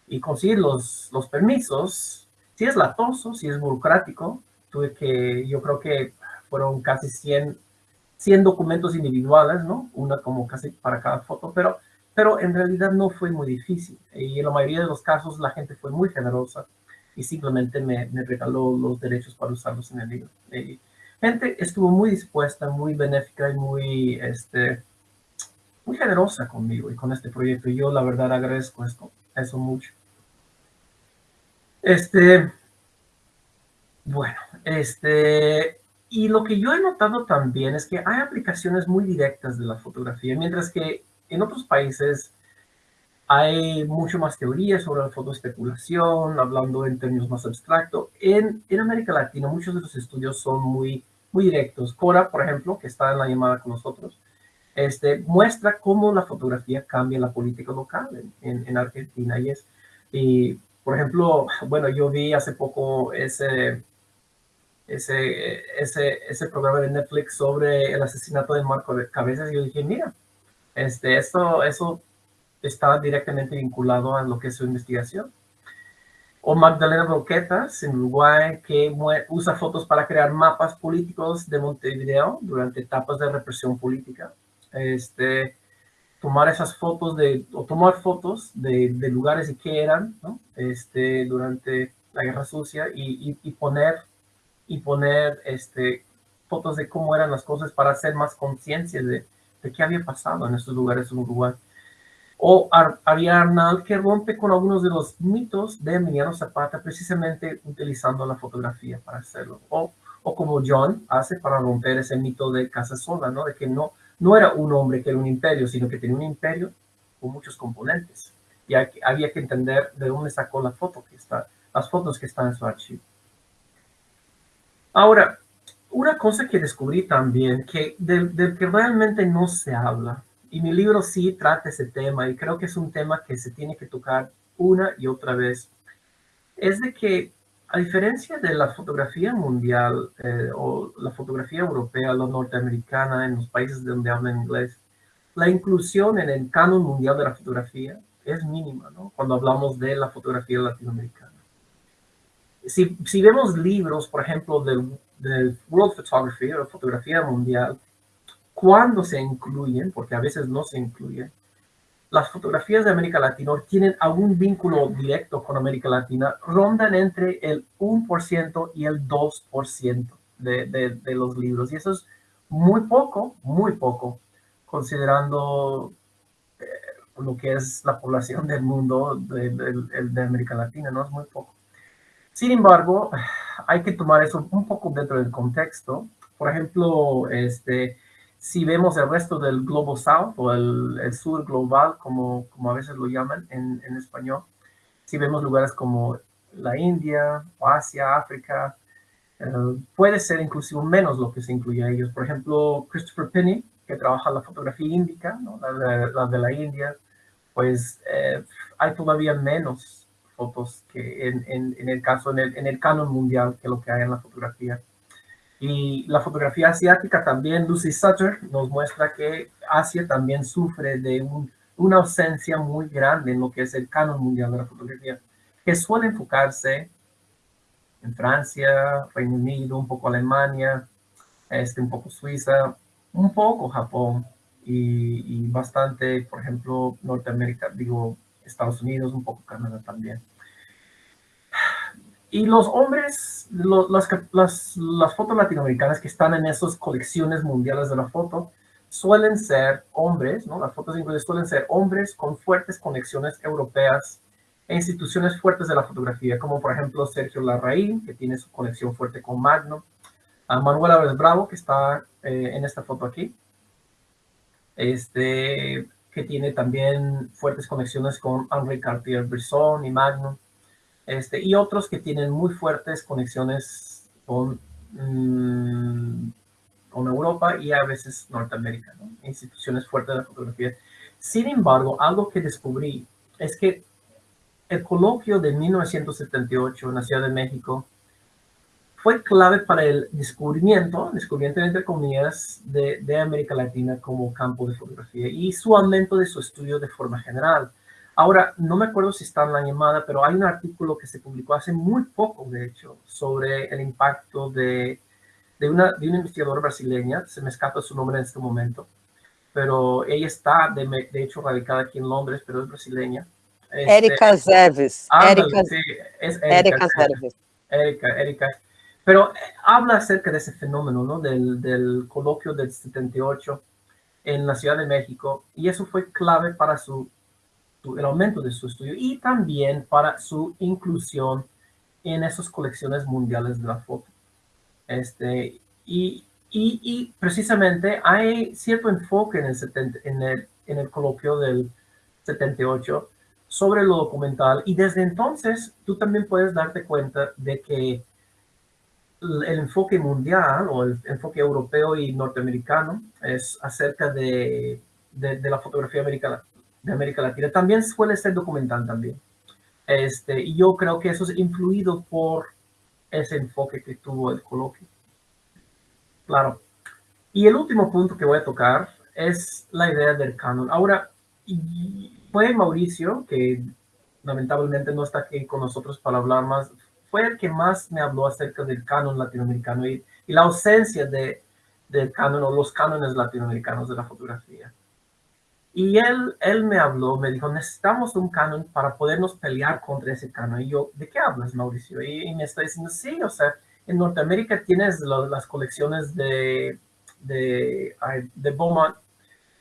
y conseguir los, los permisos. Si es latoso, si es burocrático, tuve que, yo creo que fueron casi 100, 100 documentos individuales, ¿no? Una como casi para cada foto, pero pero en realidad no fue muy difícil. Y en la mayoría de los casos la gente fue muy generosa y simplemente me, me regaló los derechos para usarlos en el libro. Y gente estuvo muy dispuesta, muy benéfica y muy, este, muy generosa conmigo y con este proyecto. Y yo la verdad agradezco esto, eso mucho. Este, bueno, este, y lo que yo he notado también es que hay aplicaciones muy directas de la fotografía, mientras que en otros países hay mucho más teoría sobre la fotoespeculación, hablando en términos más abstractos. En, en América Latina muchos de los estudios son muy, muy directos. Cora, por ejemplo, que está en la llamada con nosotros, este, muestra cómo la fotografía cambia la política local en, en, Argentina. Y es, y, por ejemplo, bueno, yo vi hace poco ese, ese, ese, ese programa de Netflix sobre el asesinato de Marco de Cabezas y yo dije, mira, este, esto, eso está directamente vinculado a lo que es su investigación. O Magdalena Roquetas, en Uruguay, que usa fotos para crear mapas políticos de Montevideo durante etapas de represión política. Este, tomar esas fotos de, o tomar fotos de, de lugares y qué eran, ¿no? Este, durante la Guerra Sucia y, y, poner, y poner este, fotos de cómo eran las cosas para hacer más conciencia de, de qué había pasado en estos lugares en Uruguay. O Ariel Arnal, que rompe con algunos de los mitos de Emiliano Zapata, precisamente utilizando la fotografía para hacerlo. O, o como John hace para romper ese mito de Casa Sola, ¿no? De que no, no era un hombre que era un imperio, sino que tenía un imperio con muchos componentes. Y había que entender de dónde sacó la foto que está, las fotos que están en su archivo. Ahora, una cosa que descubrí también, que del, que realmente no se habla, y mi libro sí trata ese tema, y creo que es un tema que se tiene que tocar una y otra vez, es de que a diferencia de la fotografía mundial eh, o la fotografía europea, la norteamericana, en los países donde hablan inglés, la inclusión en el canon mundial de la fotografía es mínima, ¿no? Cuando hablamos de la fotografía latinoamericana. Si, vemos libros, por ejemplo, del World Photography o fotografía mundial, cuando se incluyen, porque a veces no se incluyen, las fotografías de América Latina tienen algún vínculo directo con América Latina, rondan entre el 1% y el 2% de, de, de, los libros. Y eso es muy poco, muy poco, considerando eh, lo que es la población del mundo de, de, América Latina, ¿no? Es muy poco. Sin embargo, hay que tomar eso un poco dentro del contexto. Por ejemplo, este, si vemos el resto del Global South o el, el sur global, como, como, a veces lo llaman en, en, español, si vemos lugares como la India, o Asia, África, eh, puede ser inclusive menos lo que se incluye a ellos. Por ejemplo, Christopher Penny, que trabaja la fotografía índica, ¿no? la, de, la, de, la India, pues eh, hay todavía menos fotos que en, en, en, el caso, el, en el canon mundial, que lo que hay en la fotografía. Y la fotografía asiática también, Lucy Sutter nos muestra que Asia también sufre de un, una ausencia muy grande en lo que es el canon mundial de la fotografía, que suele enfocarse en Francia, Reino Unido, un poco Alemania, este, un poco Suiza, un poco Japón y, y bastante, por ejemplo, Norteamérica, digo, Estados Unidos, un poco Canadá también. Y los hombres, las, las, las, fotos latinoamericanas que están en esas colecciones mundiales de la foto, suelen ser hombres, ¿no? Las fotos ingleses suelen ser hombres con fuertes conexiones europeas e instituciones fuertes de la fotografía, como por ejemplo Sergio Larraín, que tiene su conexión fuerte con Magnum, a Manuel Álvarez Bravo, que está eh, en esta foto aquí, este, que tiene también fuertes conexiones con Henri Cartier-Bresson y Magnum, este, y otros que tienen muy fuertes conexiones con, mmm, con Europa y a veces Norteamérica, ¿no? instituciones fuertes de la fotografía. Sin embargo, algo que descubrí es que el coloquio de 1978 en la Ciudad de México fue clave para el descubrimiento, descubrimiento entre comillas, de, de, América Latina como campo de fotografía y su aumento de su estudio de forma general. Ahora, no me acuerdo si está en la llamada, pero hay un artículo que se publicó hace muy poco, de hecho, sobre el impacto de, de, una, de una investigadora brasileña, se me escapa su nombre en este momento, pero ella está, de, de hecho, radicada aquí en Londres, pero es brasileña. Este, Erika Zerves. Erika, sí, es Erika, Zerves. Erika, Erika. Pero eh, habla acerca de ese fenómeno, ¿no? Del, del coloquio del 78 en la Ciudad de México, y eso fue clave para su, el aumento de su estudio y también para su inclusión en esas colecciones mundiales de la foto. Este, y, y, precisamente hay cierto enfoque en el, 70, en, el, en el coloquio del 78 sobre lo documental y desde entonces tú también puedes darte cuenta de que el enfoque mundial o el enfoque europeo y norteamericano es acerca de, de la fotografía americana, de América Latina. También suele ser documental también. Este, y yo creo que eso es influido por ese enfoque que tuvo el coloquio. Claro. Y el último punto que voy a tocar es la idea del canon. Ahora, fue Mauricio, que lamentablemente no está aquí con nosotros para hablar más, fue el que más me habló acerca del canon latinoamericano y, y la ausencia de, del canon o los cánones latinoamericanos de la fotografía. Y él, él me habló, me dijo, necesitamos un canon para podernos pelear contra ese canon. Y yo, ¿de qué hablas, Mauricio? Y, me está diciendo, sí, o sea, en Norteamérica tienes las colecciones de, de, de Beaumont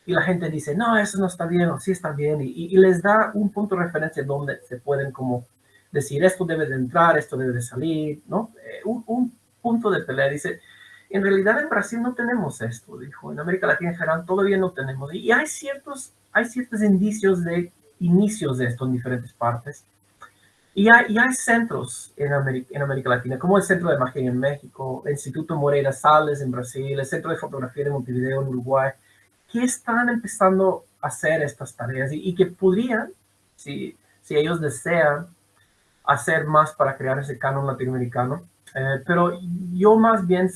y la gente dice, no, eso no está bien o sí está bien. Y, y, les da un punto de referencia donde se pueden como decir, esto debe de entrar, esto debe de salir, ¿no? Eh, un, un punto de pelea. Dice, en realidad en Brasil no tenemos esto, dijo. En América Latina en general todavía no tenemos. Y hay ciertos, hay ciertos indicios de inicios de esto en diferentes partes. Y hay, y hay centros en América, en América, Latina, como el Centro de Imagen en México, el Instituto Moreira Salles en Brasil, el Centro de Fotografía de Montevideo en Uruguay, que están empezando a hacer estas tareas y, y que podrían, si, si ellos desean, hacer más para crear ese canon latinoamericano. Eh, pero yo más bien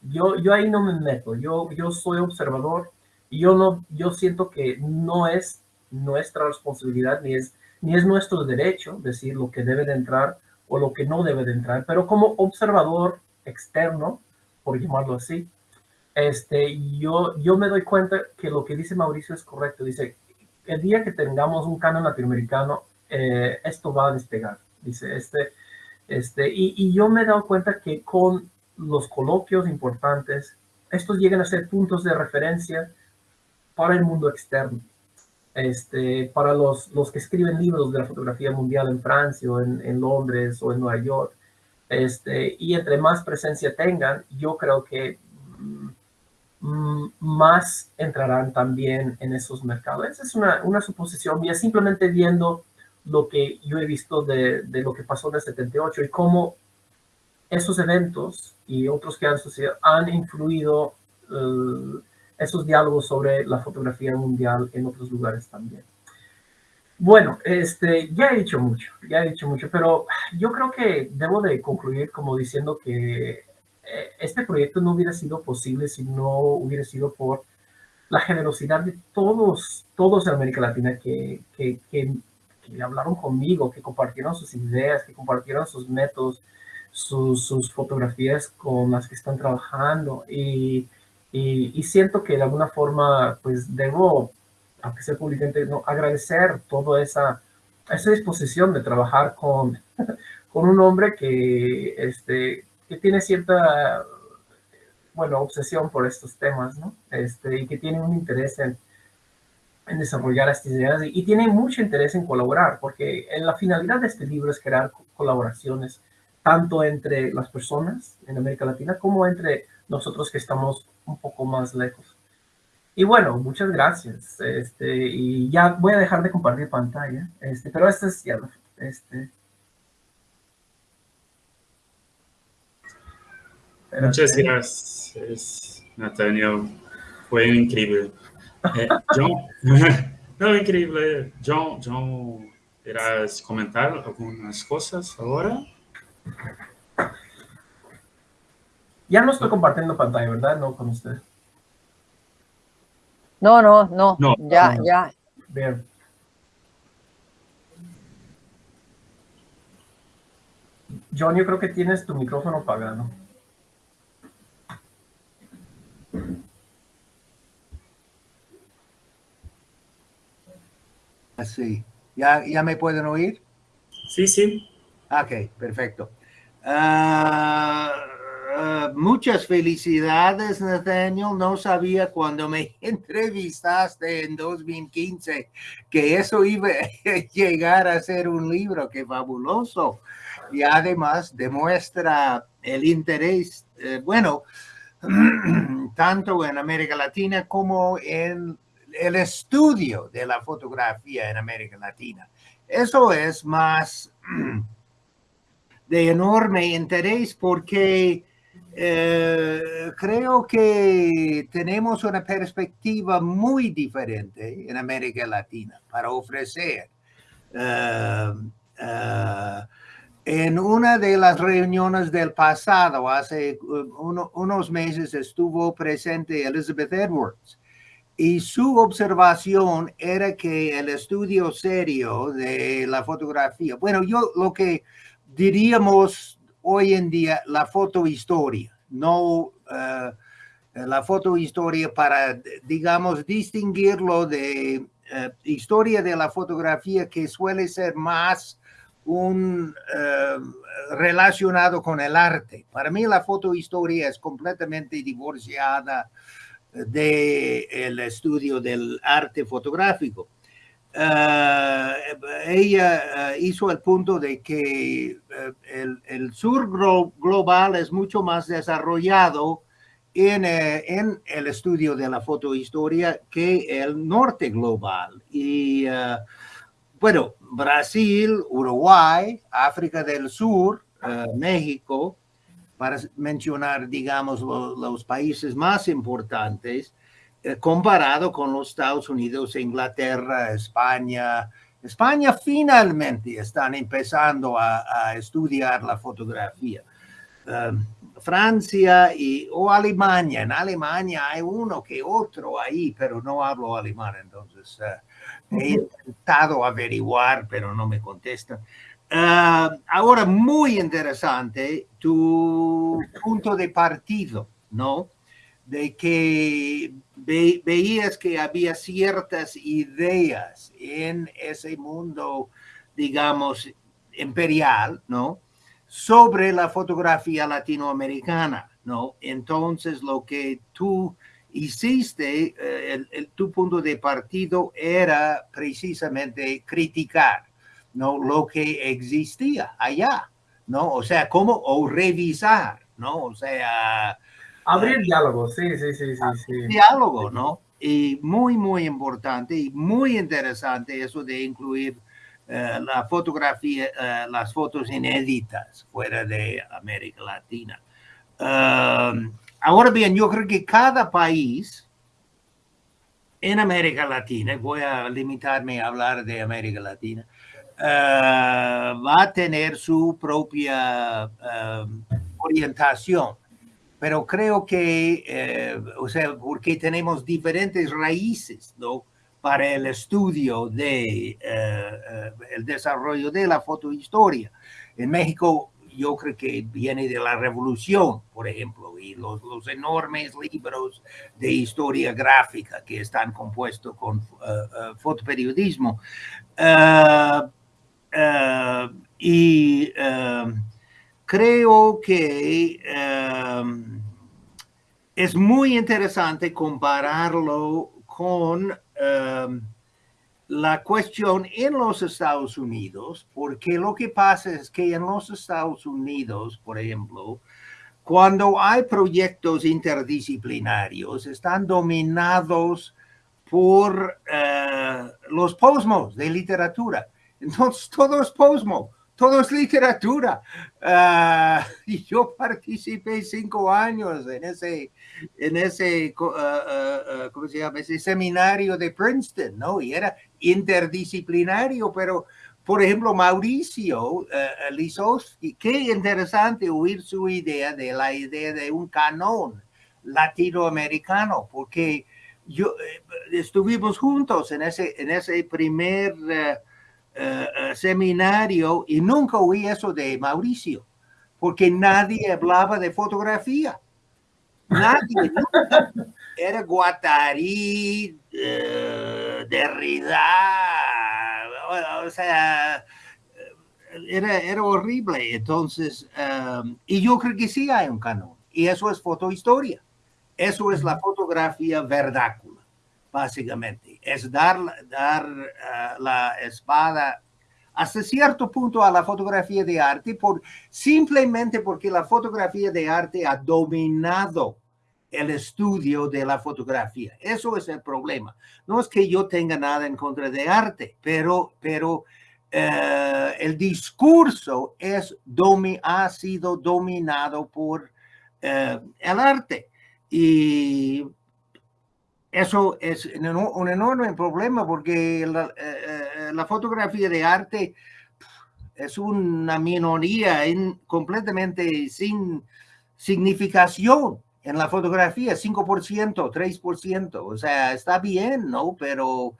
yo, yo ahí no me meto, yo, yo soy observador y yo, no, yo siento que no es nuestra responsabilidad ni es, ni es nuestro derecho decir lo que debe de entrar o lo que no debe de entrar, pero como observador externo, por llamarlo así, este, yo, yo me doy cuenta que lo que dice Mauricio es correcto. Dice, el día que tengamos un canon latinoamericano, eh, esto va a despegar. Dice, este, este, y, y yo me he dado cuenta que con los coloquios importantes, estos llegan a ser puntos de referencia para el mundo externo. Este, para los, los que escriben libros de la fotografía mundial en Francia o en, Londres o en Nueva York. Este, y entre más presencia tengan, yo creo que mm, más entrarán también en esos mercados. Esa es una, una suposición mía, simplemente viendo lo que yo he visto de, de lo que pasó en el 78 y cómo esos eventos y otros que han sucedido han influido uh, esos diálogos sobre la fotografía mundial en otros lugares también. Bueno, este, ya he dicho mucho, ya he dicho mucho, pero yo creo que debo de concluir como diciendo que eh, este proyecto no hubiera sido posible si no hubiera sido por la generosidad de todos, todos en América Latina que, que, que, que hablaron conmigo, que compartieron sus ideas, que compartieron sus métodos, sus, fotografías con las que están trabajando y, y, siento que de alguna forma pues debo, aunque sea públicamente, agradecer toda esa, esa disposición de trabajar con, con un hombre que, este, que tiene cierta, bueno, obsesión por estos temas, ¿no? Este, y que tiene un interés en, en desarrollar estas ideas y, y, tiene mucho interés en colaborar, porque en la finalidad de este libro es crear colaboraciones tanto entre las personas en América Latina como entre nosotros que estamos un poco más lejos. Y bueno, muchas gracias. Este, y ya voy a dejar de compartir pantalla, este, pero este es ya, este. Muchas gracias, Nathaniel. Fue increíble. Eh, John, no, increíble. John, John, ¿quieras comentar algunas cosas ahora? Ya no estoy compartiendo pantalla, ¿verdad? No con usted. No, no, no. no ya, no. ya. Bien. John, yo creo que tienes tu micrófono apagado. Sí. ¿Ya, ya me pueden oír? Sí, sí. Ok, perfecto. Ah, ah, muchas felicidades, Nathaniel. No sabía cuando me entrevistaste en 2015 que eso iba a llegar a ser un libro. Qué fabuloso. Y además demuestra el interés, eh, bueno, tanto en América Latina como en el estudio de la fotografía en América Latina. Eso es más de enorme interés porque eh, creo que tenemos una perspectiva muy diferente en América Latina para ofrecer. Eh, eh, en una de las reuniones del pasado, hace unos meses, estuvo presente Elizabeth Edwards y su observación era que el estudio serio de la fotografía, bueno, yo lo que diríamos hoy en día la fotohistoria, no uh, la fotohistoria para, digamos, distinguirlo de uh, historia de la fotografía que suele ser más un uh, relacionado con el arte. Para mí la fotohistoria es completamente divorciada del el estudio del arte fotográfico. Uh, ella uh, hizo el punto de que uh, el, sur global es mucho más desarrollado en, en, el estudio de la fotohistoria que el norte global. Y bueno, Brasil, Uruguay, África del Sur, México, para mencionar, digamos, lo, los países más importantes, eh, comparado con los Estados Unidos, Inglaterra, España. España finalmente están empezando a, a estudiar la fotografía. Um, Francia y, o Alemania. En Alemania hay uno que otro ahí, pero no hablo alemán, entonces uh, he intentado averiguar, pero no me contestan. Uh, ahora, muy interesante tu punto de partido, ¿no? de que veías que había ciertas ideas en ese mundo, digamos, imperial, ¿no? Sobre la fotografía latinoamericana, ¿no? Entonces, lo que tú hiciste, eh, tu punto de partido era precisamente criticar, ¿no? Lo que existía allá, ¿no? O sea, cómo, o revisar, ¿no? O sea, Abrir diálogo, sí, sí, sí, sí, Diálogo, ¿no? Y muy, muy importante y muy interesante eso de incluir eh, la fotografía, eh, las fotos inéditas fuera de América Latina. Ahora bien, yo creo que cada país en América Latina, voy a limitarme a hablar de América Latina, uh, va a tener su propia orientación pero creo que, eh, o sea, porque tenemos diferentes raíces, ¿no? Para el estudio de eh, eh, el desarrollo de la fotohistoria. En México, yo creo que viene de la revolución, por ejemplo, y los, los enormes libros de historia gráfica que están compuestos con fotoperiodismo. y creo que em, es muy interesante compararlo con em, la cuestión en los Estados Unidos, porque lo que pasa es que en los Estados Unidos, por ejemplo, cuando hay proyectos interdisciplinarios, están dominados por eh, los posmos de literatura. Entonces, todo es posmo todo es literatura. Uh, y yo participé cinco años en ese, en ese, uh, uh, ¿cómo se llama? Ese seminario de Princeton, ¿no? Y era interdisciplinario, pero, por ejemplo, Mauricio Lisowski, qué interesante oír su idea de la idea de un canon latinoamericano, porque yo eh, estuvimos juntos en ese, en ese primer eh, eh, seminario y nunca oí eso de Mauricio, porque nadie hablaba de fotografía. Nadie. Era Guattari, uh, Derrida, o sea, era, era horrible. Entonces, um, y yo creo que sí hay un canon. Y eso es fotohistoria. Eso es la fotografía verdácula, básicamente. Es dar, dar uh, la espada hasta cierto punto a la fotografía de arte por, simplemente porque la fotografía de arte ha dominado el estudio de la fotografía. Eso es el problema. No es que yo tenga nada en contra de arte, pero, pero eh, el discurso es domi ha sido dominado por eh, el arte. Y eso es un enorme problema porque la, eh, la fotografía de arte es una minoría en, completamente sin significación en la fotografía, 5%, 3%, o sea, está bien, ¿no? Pero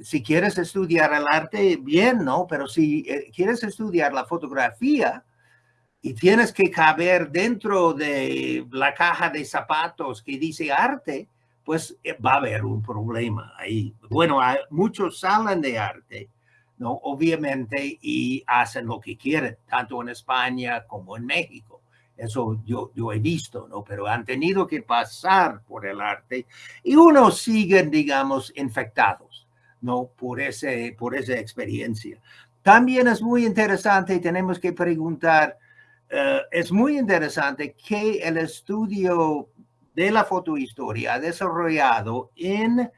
si quieres estudiar el arte, bien, ¿no? Pero si eh, quieres estudiar la fotografía y tienes que caber dentro de la caja de zapatos que dice arte, pues eh, va a haber un problema ahí. Bueno, muchos salen de arte, ¿no? Obviamente, y hacen lo que quieren, tanto en España como en México. Eso yo, yo he visto, ¿no? Pero han tenido que pasar por el arte y unos siguen, digamos, infectados, ¿no? Por, ese, por esa experiencia. También es muy interesante, tenemos que preguntar, uh, es muy interesante que el estudio de la fotohistoria desarrollado en uh,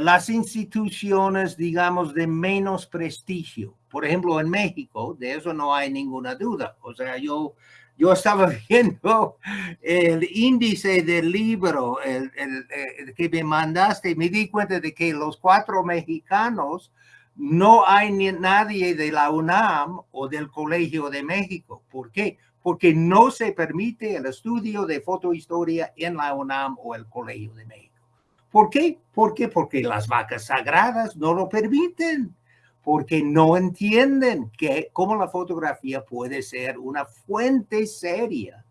las instituciones, digamos, de menos prestigio. Por ejemplo, en México, de eso no hay ninguna duda. O sea, yo yo estaba viendo el índice del libro el, que me mandaste y me di cuenta de que los cuatro mexicanos no hay ni nadie de la UNAM o del Colegio de México. ¿Por qué? Porque no se permite el estudio de fotohistoria en la UNAM o el Colegio de México. ¿Por qué? ¿Por qué? Porque las vacas sagradas no lo permiten porque no entienden que cómo la fotografía puede ser una fuente seria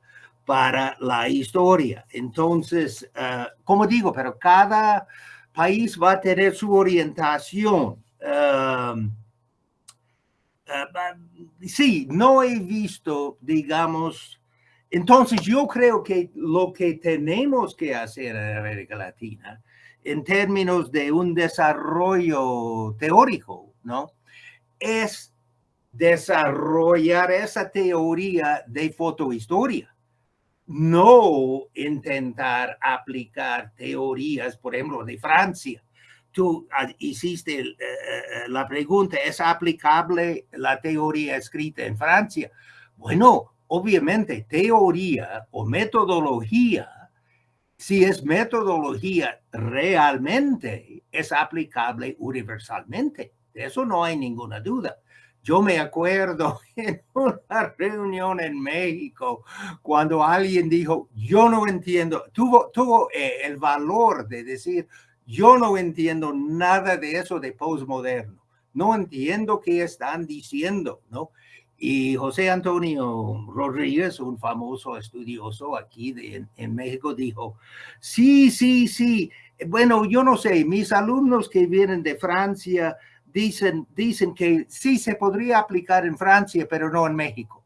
para la historia. Entonces, uh, como digo, pero cada país va a tener su orientación. Uh, uh, sí, no he visto, digamos, entonces yo creo que lo que tenemos que hacer en América Latina en términos de un desarrollo teórico ¿no? Es desarrollar esa teoría de fotohistoria, no intentar aplicar teorías, por ejemplo, de Francia. Tú ah, hiciste eh, la pregunta, ¿es aplicable la teoría escrita en Francia? Bueno, obviamente, teoría o metodología si es metodología realmente es aplicable universalmente. De eso no hay ninguna duda. Yo me acuerdo en una reunión en México cuando alguien dijo, yo no entiendo, tuvo, tuvo eh, el valor de decir, yo no entiendo nada de eso de postmoderno. No entiendo qué están diciendo, ¿no? Y José Antonio Rodríguez, un famoso estudioso aquí de, en México, dijo, sí, sí, sí, bueno, yo no sé, mis alumnos que vienen de Francia, dicen, dicen que sí se podría aplicar en Francia, pero no en México.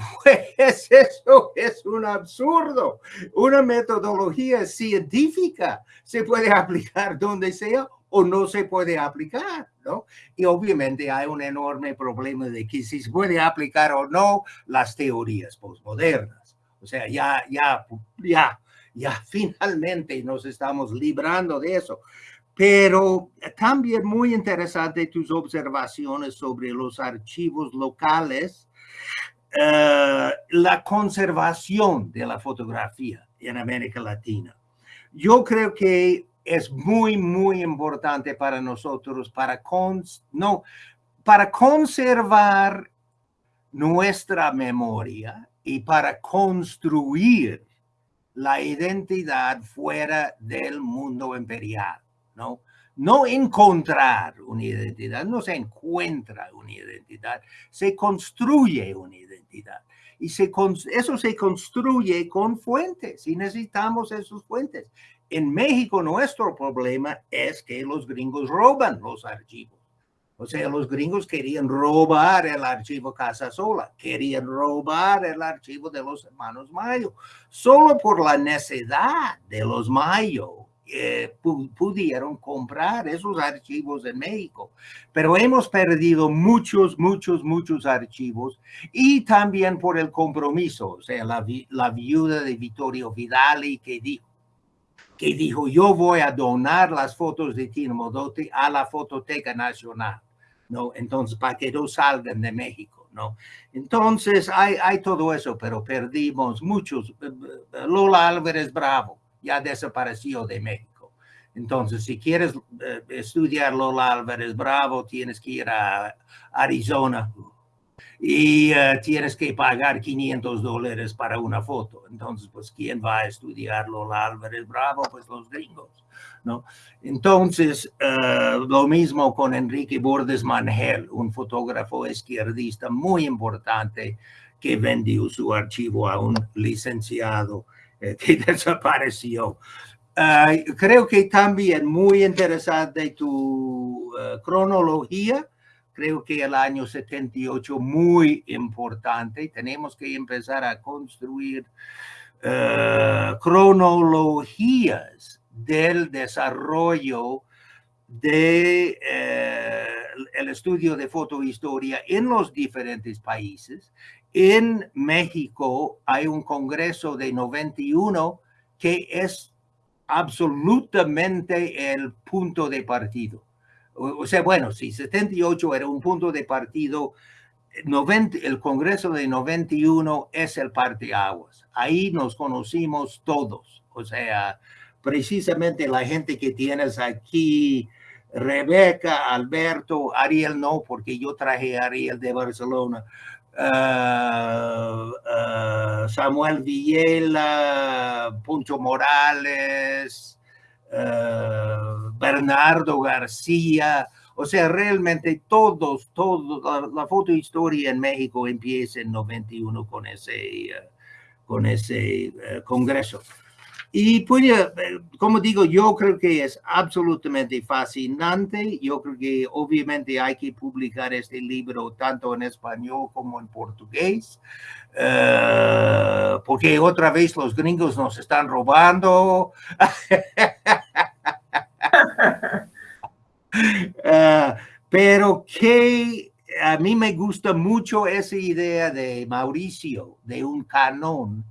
Pues eso es un absurdo. Una metodología científica se puede aplicar donde sea o no se puede aplicar, ¿no? Y obviamente hay un enorme problema de que si se puede aplicar o no las teorías postmodernas. O sea, ya, ya, ya, ya finalmente nos estamos librando de eso. Pero también muy interesante tus observaciones sobre los archivos locales, uh, la conservación de la fotografía en América Latina. Yo creo que es muy, muy importante para nosotros para, no, para conservar nuestra memoria y para construir la identidad fuera del mundo imperial. ¿no? No encontrar una identidad, no se encuentra una identidad, se construye una identidad. Y eso se construye con fuentes y necesitamos esos fuentes. En México nuestro problema es que los gringos roban los archivos. O sea, los gringos querían robar el archivo Casasola, querían robar el archivo de los hermanos Mayo, solo por la necesidad de los Mayo eh, pudieron comprar esos archivos en México. Pero hemos perdido muchos, muchos, muchos archivos y también por el compromiso, o sea, la, viuda de Vittorio Vidali que dijo, que dijo, yo voy a donar las fotos de Tino Modotti a la Fototeca Nacional, ¿no? Entonces, para que no salgan de México, ¿no? Entonces, hay, hay todo eso, pero perdimos muchos. Eh, eh, Lola Álvarez Bravo, ya desapareció de México. Entonces, si quieres eh, estudiar Lola Álvarez Bravo, tienes que ir a Arizona y eh, tienes que pagar 500 dólares para una foto. Entonces, pues, ¿quién va a estudiar Lola Álvarez Bravo? Pues los gringos, ¿no? Entonces, eh, lo mismo con Enrique Bordes Mangel, un fotógrafo izquierdista muy importante que vendió su archivo a un licenciado eh, que desapareció. creo que también muy interesante tu uh, cronología. Creo que el año 78 muy importante. Tenemos que empezar a construir uh, cronologías del desarrollo de uh, el estudio de fotohistoria en los diferentes países en México hay un congreso de 91 que es absolutamente el punto de partido. O, sea, bueno, si 78 era un punto de partido, 90, el congreso de 91 es el parteaguas. Ahí nos conocimos todos. O sea, precisamente la gente que tienes aquí, Rebeca, Alberto, Ariel no, porque yo traje a Ariel de Barcelona, uh, uh, Samuel Villela, Poncho Morales, uh, Bernardo García, o sea, realmente todos, todos, la, la fotohistoria en México empieza en 91 con ese, con ese congreso. Y pues, como digo, yo creo que es absolutamente fascinante. Yo creo que obviamente hay que publicar este libro tanto en español como en portugués, uh, porque otra vez los gringos nos están robando. uh, pero que a mí me gusta mucho esa idea de Mauricio, de un canon,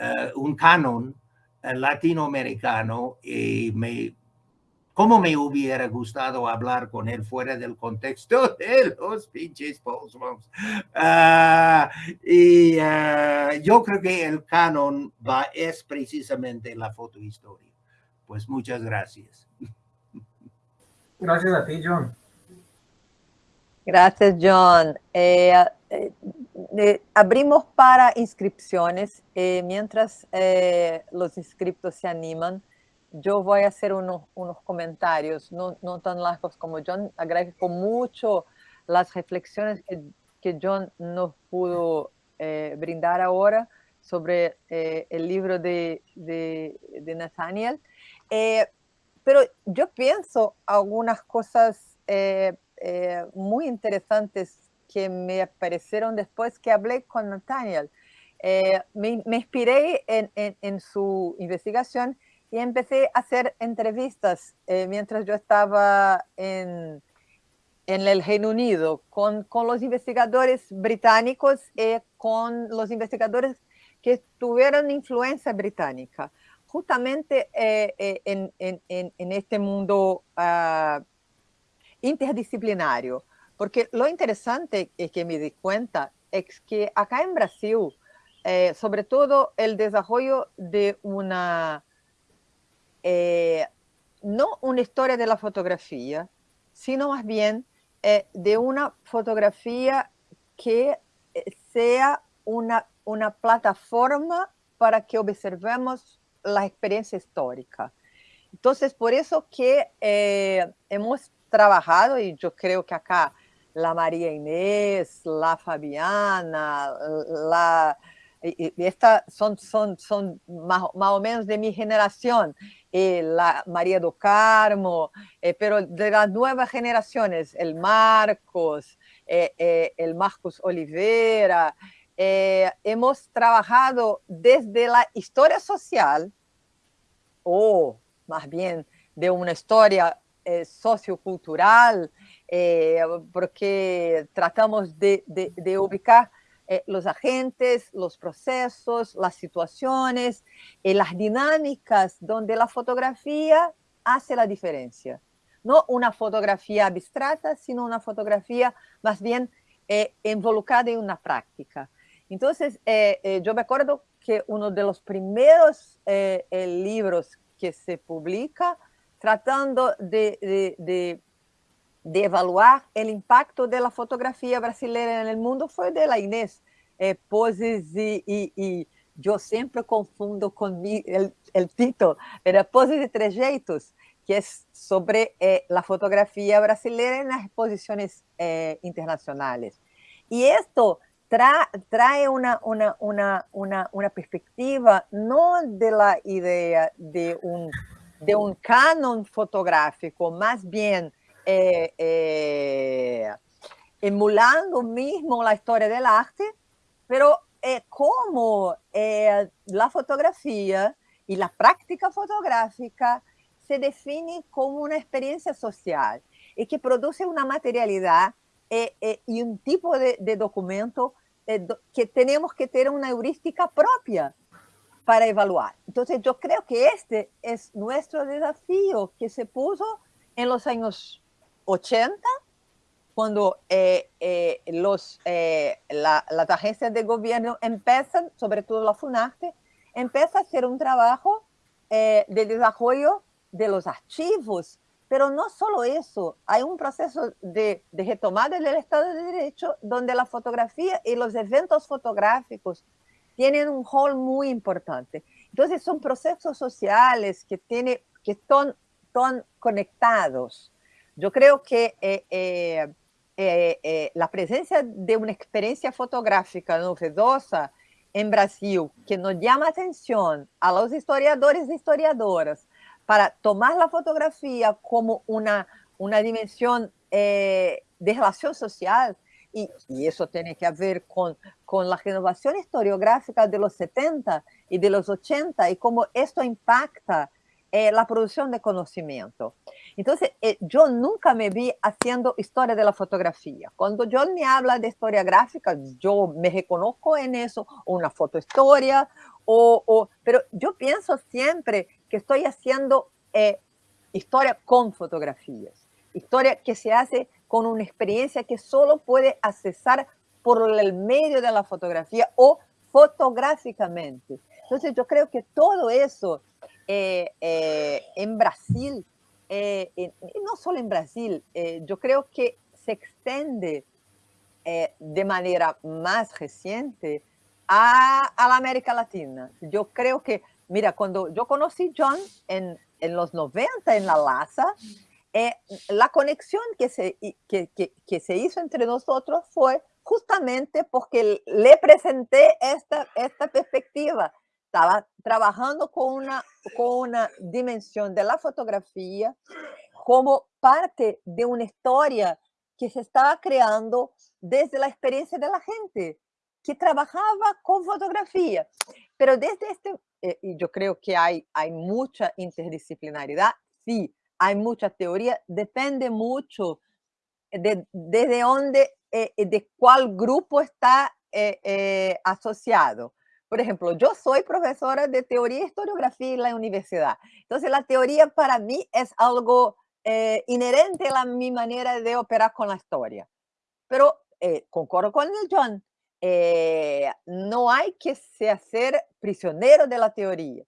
uh, un canon latinoamericano y me, como me hubiera gustado hablar con él fuera del contexto de los pinches postmoms. Uh, y uh, yo creo que el canon va, es precisamente la fotohistoria. Pues muchas gracias. Gracias a ti, John. Gracias, John. Eh, eh, abrimos para inscripciones. Eh, mientras eh, los inscriptos se animan, yo voy a hacer unos, unos comentarios, no, no, tan largos como John. Agradezco mucho las reflexiones que, que John nos pudo eh, brindar ahora sobre eh, el libro de, de Nathaniel. pero yo pienso algunas cosas muy interesantes que me aparecieron después que hablé con Nathaniel. Eh, me, me, inspiré en, en, en, su investigación y empecé a hacer entrevistas eh, mientras yo estaba en, en el Reino Unido con, con, los investigadores británicos y con los investigadores que tuvieron influencia británica, justamente eh, eh en, este mundo uh, interdisciplinario. Porque lo interesante es que me di cuenta es que acá en Brasil, eh, sobre todo el desarrollo de una, eh, no una historia de la fotografía, sino más bien eh, de una fotografía que sea una, una plataforma para que observemos la experiencia histórica. Entonces, por eso que hemos trabajado, y yo creo que acá la María Inés, la Fabiana, la y, esta son, son, son más, o menos de mi generación, eh, la María do Carmo, eh, pero de las nuevas generaciones, el Marcos, eh, el Marcos Oliveira, hemos trabajado desde la historia social, o más bien de una historia sociocultural, porque tratamos de, ubicar eh, los agentes, los procesos, las situaciones, eh, las dinámicas donde la fotografía hace la diferencia. No una fotografía abstracta, sino una fotografía más bien eh, involucrada en una práctica. Entonces, yo me acuerdo que uno de los primeros libros que se publica tratando de evaluar el impacto de la fotografía brasileña en el mundo fue de la Inés eh, Poses y, y, y, yo siempre confundo con mi, el, el, título, pero Poses y Trejeitos, que es sobre eh, la fotografía brasileña en las exposiciones eh, internacionales. Y esto tra, trae una, una, una, una perspectiva no de la idea de un, de un canon fotográfico, más bien eh, eh, emulando mismo la historia del arte, pero eh, como eh, la fotografía y la práctica fotográfica se define como una experiencia social y que produce una materialidad eh, eh y un tipo de, de documento que tenemos que tener una heurística propia para evaluar. Entonces yo creo que este es nuestro desafío que se puso en los años 80, cuando eh, eh, los, eh, la, las agencias de gobierno empiezan, sobre todo la FUNARTE, empieza a hacer un trabajo de desarrollo de los archivos, pero no solo eso, hay un proceso de, de retomada del Estado de Derecho donde la fotografía y los eventos fotográficos tienen un rol muy importante. Entonces son procesos sociales que, tiene, que están, están conectados. Yo creo que eh, eh, eh, la presencia de una experiencia fotográfica novedosa en Brasil que nos llama atención a los historiadores e historiadoras para tomar la fotografía como una, una dimensión de relación social, y, y, eso tiene que ver con, con la renovación historiográfica de los 70 y de los 80 y cómo esto impacta eh, la producción de conocimiento. Entonces, eh, yo nunca me vi haciendo historia de la fotografía. Cuando John me habla de historia gráfica, yo me reconozco en eso, una fotohistoria, o, o, pero yo pienso siempre que estoy haciendo eh, historia con fotografías, historia que se hace con una experiencia que solo puede accesar por el medio de la fotografía o fotográficamente. Entonces yo creo que todo eso eh, eh, en Brasil, eh, en, no solo en Brasil, eh, yo creo que se extiende eh, de manera más reciente a, a, la América Latina. Yo creo que, mira, cuando yo conocí John en, en los 90 en la LASA, la conexión que se, que, que, que se hizo entre nosotros fue justamente porque le presenté esta, esta perspectiva trabajando con una, con una dimensión de la fotografía como parte de una historia que se estaba creando desde la experiencia de la gente que trabajaba con fotografía. Pero desde este, eh, y yo creo que hay, hay mucha interdisciplinaridad, sí, hay mucha teoría, depende mucho de desde eh, de cuál grupo está eh, eh asociado. Por ejemplo, yo soy profesora de teoría e historiografía en la universidad. Entonces, la teoría para mí es algo eh, inherente a mi manera de operar con la historia. Pero eh, concordo con el John, eh, no hay que se hacer prisionero de la teoría.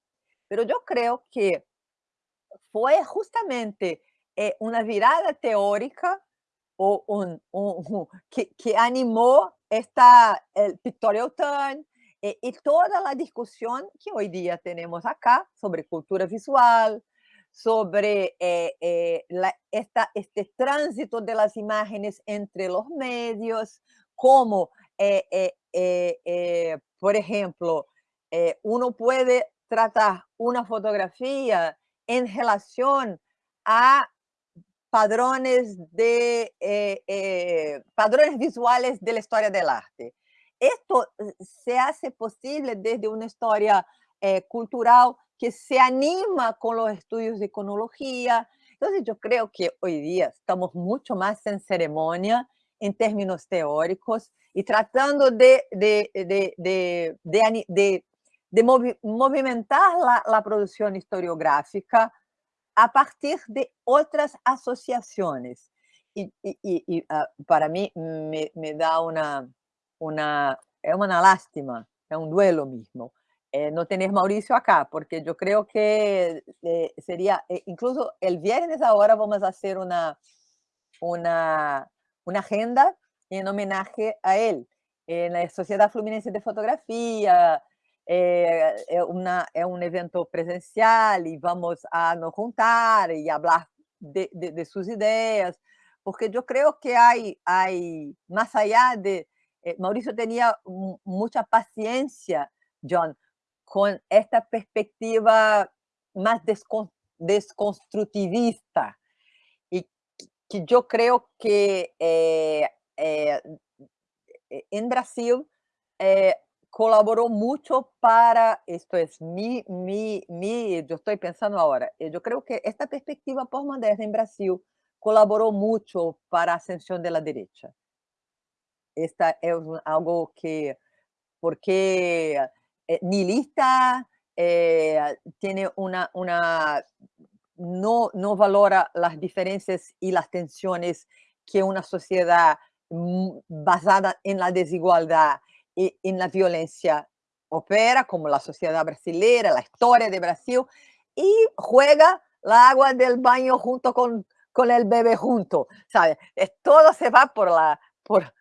Pero yo creo que fue justamente eh, una virada teórica o un, que, que, animó esta, el pictorial turn, y toda la discusión que hoy día tenemos acá sobre cultura visual, sobre eh, eh, la, esta, este tránsito de las imágenes entre los medios, cómo por ejemplo, eh, uno puede tratar una fotografía en relación a padrones, de, eh, eh, padrones visuales de la historia del arte. Esto se hace posible desde una historia cultural que se anima con los estudios de iconología. Entonces yo creo que hoy día estamos mucho más en ceremonia en términos teóricos y tratando de, de, de, de de movimentar la, la, producción historiográfica a partir de otras asociaciones. Y, y, y uh, para mí me, me, da una, una, es una lástima, es un duelo mismo, eh, no tener Mauricio acá, porque yo creo que eh, sería, eh, incluso el viernes ahora vamos a hacer una, una, una agenda en homenaje a él, en la Sociedad Fluminense de Fotografía, uma, é um evento presencial e vamos a nos juntar e falar de, de, de suas ideias, porque eu creio que há, há mais allá de... Eh, Maurício tinha muita paciência, John, com esta perspectiva mais descon, desconstrutivista, e que eu creio que eh, eh, em Brasil colaboró mucho para, esto es mi, mi, mi, yo estoy pensando ahora, eh, yo creo que esta perspectiva postmoderna en Brasil colaboró mucho para la ascensión de la derecha. Esta es algo que, porque eh, nihilista eh, tiene una, una no, no valora las diferencias y las tensiones que una sociedad mm, basada en la desigualdad en la violencia opera, como la sociedad brasileña, la historia de Brasil, y juega la agua del baño junto con, con el bebé junto, ¿sabes? Todo se va por la, por,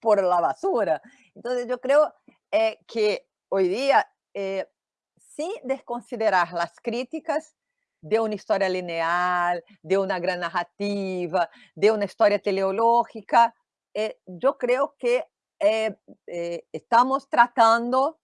por la basura. Entonces yo creo eh, que hoy día, eh, sin desconsiderar las críticas de una historia lineal, de una gran narrativa, de una historia teleológica, eh, yo creo que eh, eh, estamos tratando,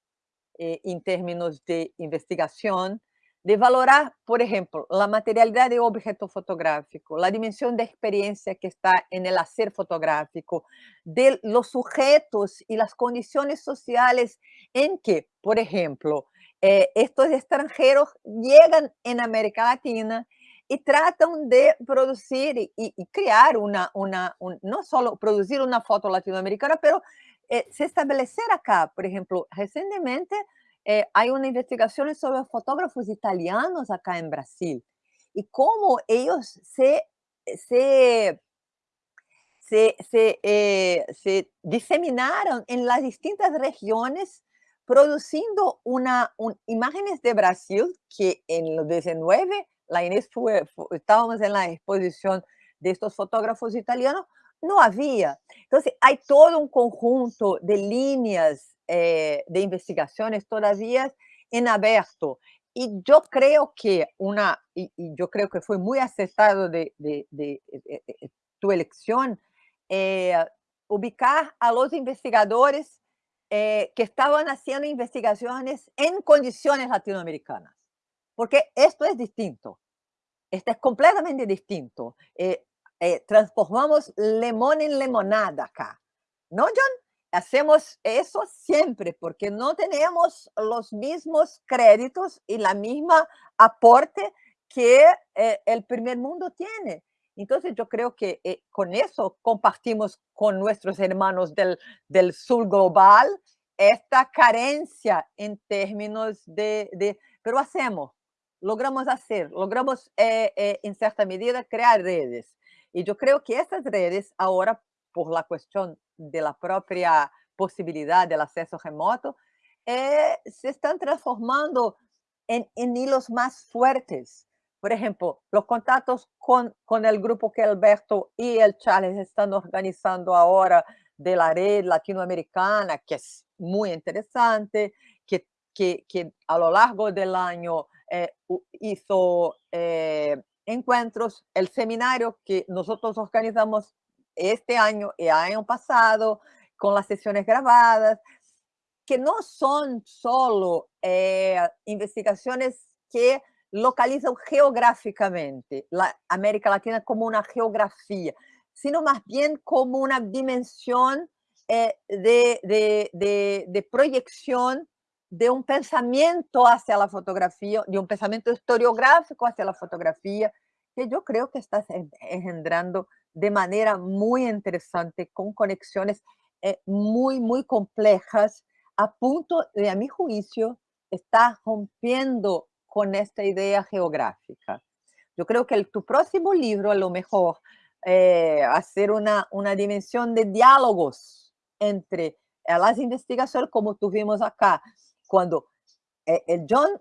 eh, en términos de investigación, de valorar, por ejemplo, la materialidad de objeto fotográfico, la dimensión de experiencia que está en el hacer fotográfico, de los sujetos y las condiciones sociales en que, por ejemplo, estos extranjeros llegan en América Latina y tratan de producir y, crear una, una un, no solo producir una foto latinoamericana, pero eh, se establecer acá. Por ejemplo, recientemente eh, hay una investigación sobre fotógrafos italianos acá en Brasil y cómo ellos se, se, se, se, eh, se las distintas regiones produciendo una, un, imágenes de Brasil que en los 19 la Inés estábamos en la exposición de estos fotógrafos italianos, no había. Entonces, hay todo un conjunto de líneas eh, de investigaciones todavía en abierto. Y yo creo que una, y, y yo creo que fue muy acertado de, de, de, de tu eh, ubicar a los investigadores eh, que estaban haciendo investigaciones en condiciones latinoamericanas, porque esto es distinto. Esto es completamente distinto. Eh, eh, transformamos limón en limonada acá. ¿No, John? Hacemos eso siempre porque no tenemos los mismos créditos y la misma aporte que eh, el primer mundo tiene. Entonces yo creo que eh, con eso compartimos con nuestros hermanos del, del sur global esta carencia en términos de, de pero hacemos, logramos hacer, logramos eh, eh, en cierta medida crear redes. Y yo creo que estas redes ahora, por la cuestión de la propia posibilidad del acceso remoto, eh, se están transformando en, hilos más fuertes. Por ejemplo, los contactos con, con el grupo que Alberto y el Charles están organizando ahora de la red latinoamericana, que es muy interesante, que, que, que a lo largo del año eh, hizo eh, encuentros, el seminario que nosotros organizamos este año y año pasado, con las sesiones grabadas. que no son solo eh, investigaciones que localizan geográficamente la América Latina como una geografía, sino más bien como una dimensión eh, de, de, de, proyección de un pensamiento hacia la fotografía, de un pensamiento historiográfico hacia la fotografía, que yo creo que está engendrando de manera muy interesante, con conexiones eh, muy, muy complejas, a punto de, a mi juicio, está rompiendo con esta idea geográfica. Yo creo que tu próximo libro, a lo mejor, eh, hacer una, una dimensión de diálogos entre eh, las investigaciones, como tuvimos acá, cuando el John,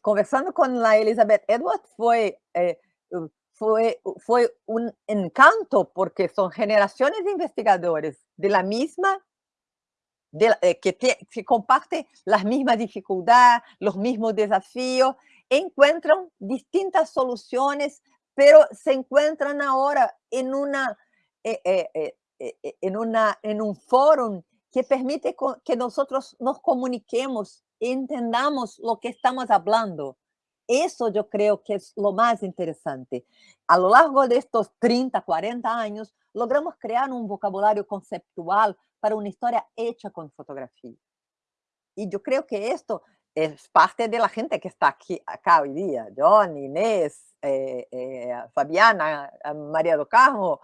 conversando con la Elizabeth Edwards, fue fue, fue un encanto porque son generaciones de investigadores de la misma, de, eh, que, que comparten las mismas dificultades, los mismos desafíos, encuentran distintas soluciones, pero se encuentran ahora en, una, eh, eh, en, una, en un foro que permite que nosotros nos comuniquemos, entendamos lo que estamos hablando eso yo creo que es lo más interesante. A lo largo de estos 30, 40 años, logramos crear un vocabulario conceptual para una historia hecha con fotografía. Y yo creo que esto es parte de la gente que está aquí, acá hoy día. John, Inés, Fabiana, eh, María do Carmo,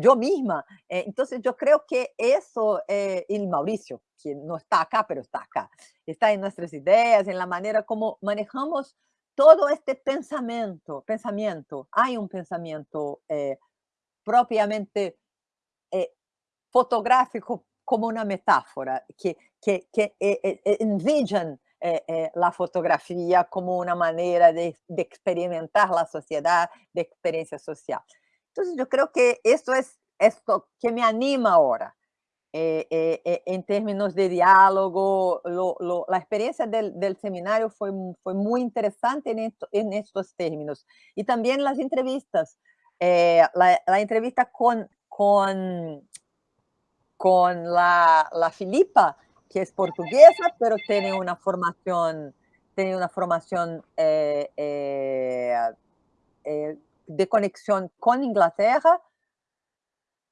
yo misma. entonces yo creo que eso, y Mauricio, que no está acá, pero está acá, está en nuestras ideas, en la manera como manejamos todo este pensamiento, pensamiento, hay un pensamiento eh, propiamente eh, fotográfico como una metáfora que, que, que eh, envision la fotografía como una manera de, experimentar la sociedad, de experiencia social. Entonces yo creo que esto es esto que me anima ahora. Eh, eh, eh, en términos de diálogo, la experiencia del, seminario fue, fue muy interesante en, en estos términos. Y también las entrevistas, la, entrevista con, con, con la, la Filipa, que es portuguesa, pero tiene una formación, tiene una formación de conexión con Inglaterra,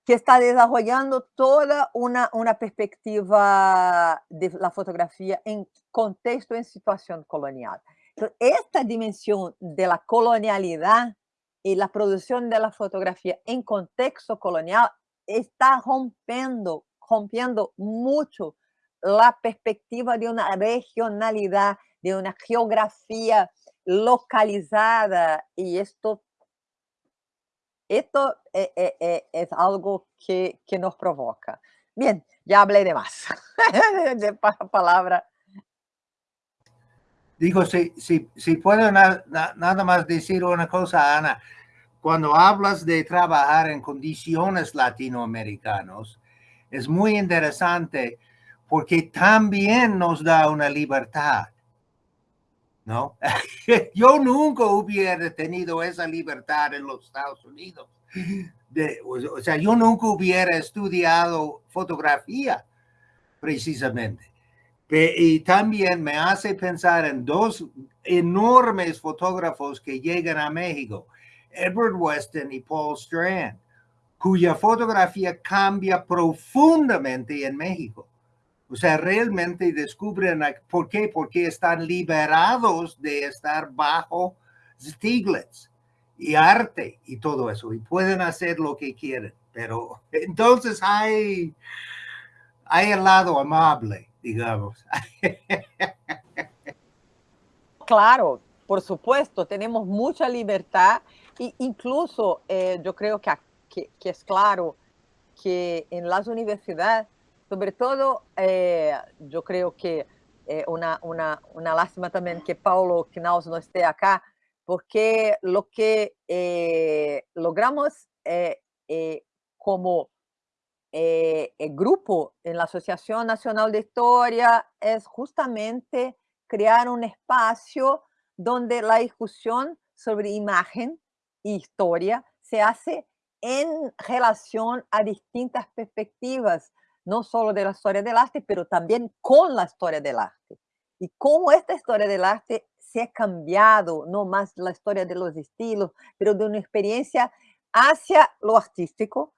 que está desarrollando toda una, una perspectiva de la fotografía en contexto, en situación colonial. Esta dimensión de la colonialidad y la producción de la fotografía en contexto colonial está rompiendo, rompiendo mucho la perspectiva de una regionalidad, de una geografía localizada, y esto esto eh, eh, eh, es algo que, que, nos provoca. Bien, ya hablé de más. de palabra. Digo, si, si, si puedo nada más decir una cosa, Ana. Cuando hablas de trabajar en condiciones latinoamericanos, es muy interesante porque también nos da una libertad. ¿no? Yo nunca hubiera tenido esa libertad en los Estados Unidos. De, o sea, yo nunca hubiera estudiado fotografía, precisamente. Y también me hace pensar en dos enormes fotógrafos que llegan a México, Edward Weston y Paul Strand, cuya fotografía cambia profundamente en México. O sea, realmente descubren por qué, porque están liberados de estar bajo Stiglitz y arte y todo eso, y pueden hacer lo que quieren. Pero entonces hay, hay el lado amable, digamos. Claro, por supuesto, tenemos mucha libertad e incluso eh, yo creo que, que, que es claro que en las universidades sobre todo, eh, yo creo que eh, una, una, una, lástima también que Paulo Knaus no esté acá, porque lo que eh, logramos como grupo en la Asociación Nacional de Historia es justamente crear un espacio donde la discusión sobre imagen e historia se hace en relación a distintas perspectivas no solo de la historia del arte, pero también con la historia del arte. Y cómo esta historia del arte se ha cambiado, no más la historia de los estilos, pero de una experiencia hacia lo artístico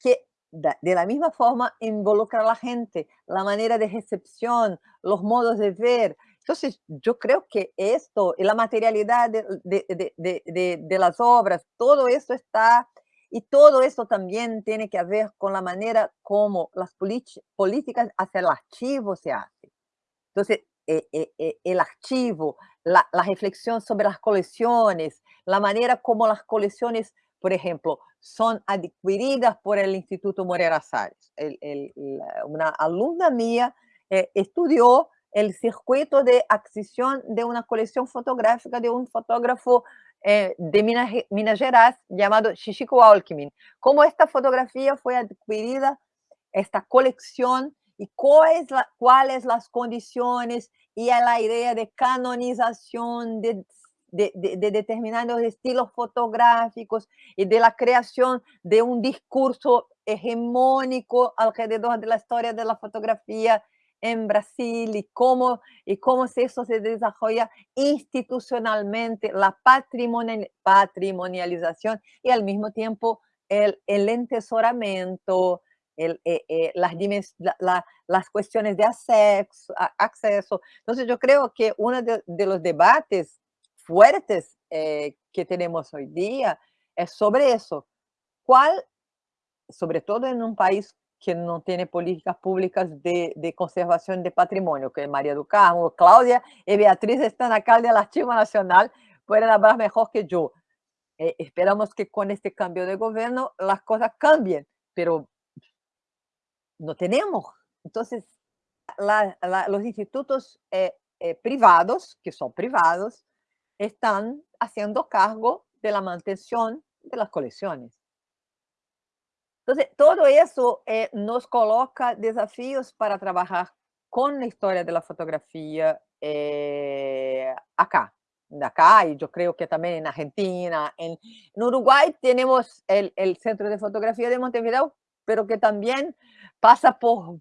que de la misma forma involucra a la gente, la manera de recepción, los modos de ver. Entonces, yo creo que esto y la materialidad de, de, de, las obras, todo esto está, y todo esto también tiene que ver con la manera como las políticas hacia el archivo se hacen. Entonces, eh, eh, eh, el archivo, la, la reflexión sobre las colecciones, la manera como las colecciones por ejemplo, son adquiridas por el Instituto Morera Salles. una alumna mía eh, estudió el circuito de adquisición de una colección fotográfica de un fotógrafo eh, de Minas, Minas, Gerais llamado Chichico Alckmin. Cómo esta fotografía fue adquirida, esta colección, y cuáles la, cuáles las condiciones y la idea de canonización, de de, determinados estilos fotográficos y de la creación de un discurso hegemónico alrededor de la historia de la fotografía en Brasil y cómo, y cómo eso se desarrolla institucionalmente, la patrimonial, patrimonialización y al mismo tiempo el, el entesoramiento, el, eh, eh, las, las cuestiones de acceso, acceso. Entonces yo creo que uno de, de los debates fuertes eh, que tenemos hoy día es sobre eso. ¿Cuál, sobre todo en un país que no tiene políticas públicas de, de conservación de patrimonio, que María do Carmo, Claudia y Beatriz están acá del Archivo Nacional, pueden hablar mejor que yo. Eh, esperamos que con este cambio de gobierno las cosas cambien, pero no tenemos. Entonces, los institutos eh, eh, privados, que son privados, están haciendo cargo de la mantención de las colecciones. Entonces, todo eso eh, nos coloca desafíos para trabajar con la historia de la fotografía eh, acá, acá, y yo creo que también en Argentina, en, Uruguay tenemos el, Centro de Fotografía de Montevideo, pero que también pasa por,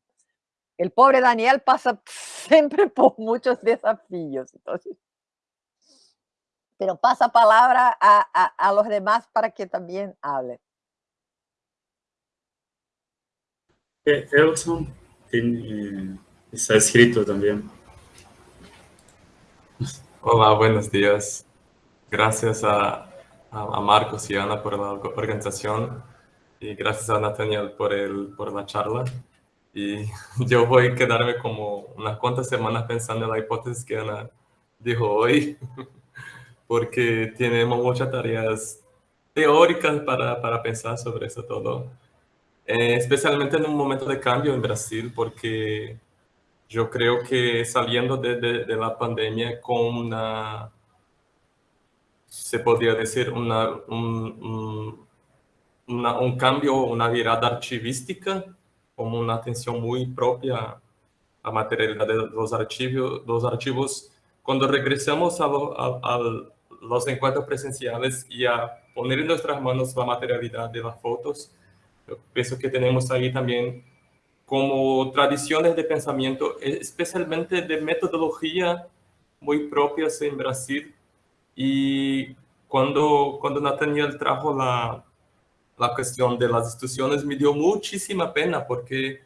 el pobre Daniel pasa siempre por muchos desafíos. Entonces, pero pasa palabra a los demás para que también hablen. Elson tiene, está escrito también. Hola, buenos días. Gracias a, a, Marcos y Ana por la organización y gracias a Nathaniel por, el, por la charla. Y yo voy a quedarme como unas cuantas semanas pensando en la hipótesis que Ana dijo hoy. porque tenemos muchas tareas teóricas para, para pensar sobre eso todo. Eh, especialmente en un momento de cambio en Brasil, porque yo creo que saliendo de, de, de la pandemia con una, se podría decir, una, un, un, una, un cambio, una virada archivística, como una atención muy propia a materialidad de los archivos, los archivos cuando regresamos al los encuentros presenciales y a poner en nuestras manos la materialidad de las fotos. Yo pienso que tenemos ahí también como tradiciones de pensamiento, especialmente de metodología muy propias en Brasil. Y cuando, cuando Nathaniel trajo la, la cuestión de las instituciones, me dio muchísima pena porque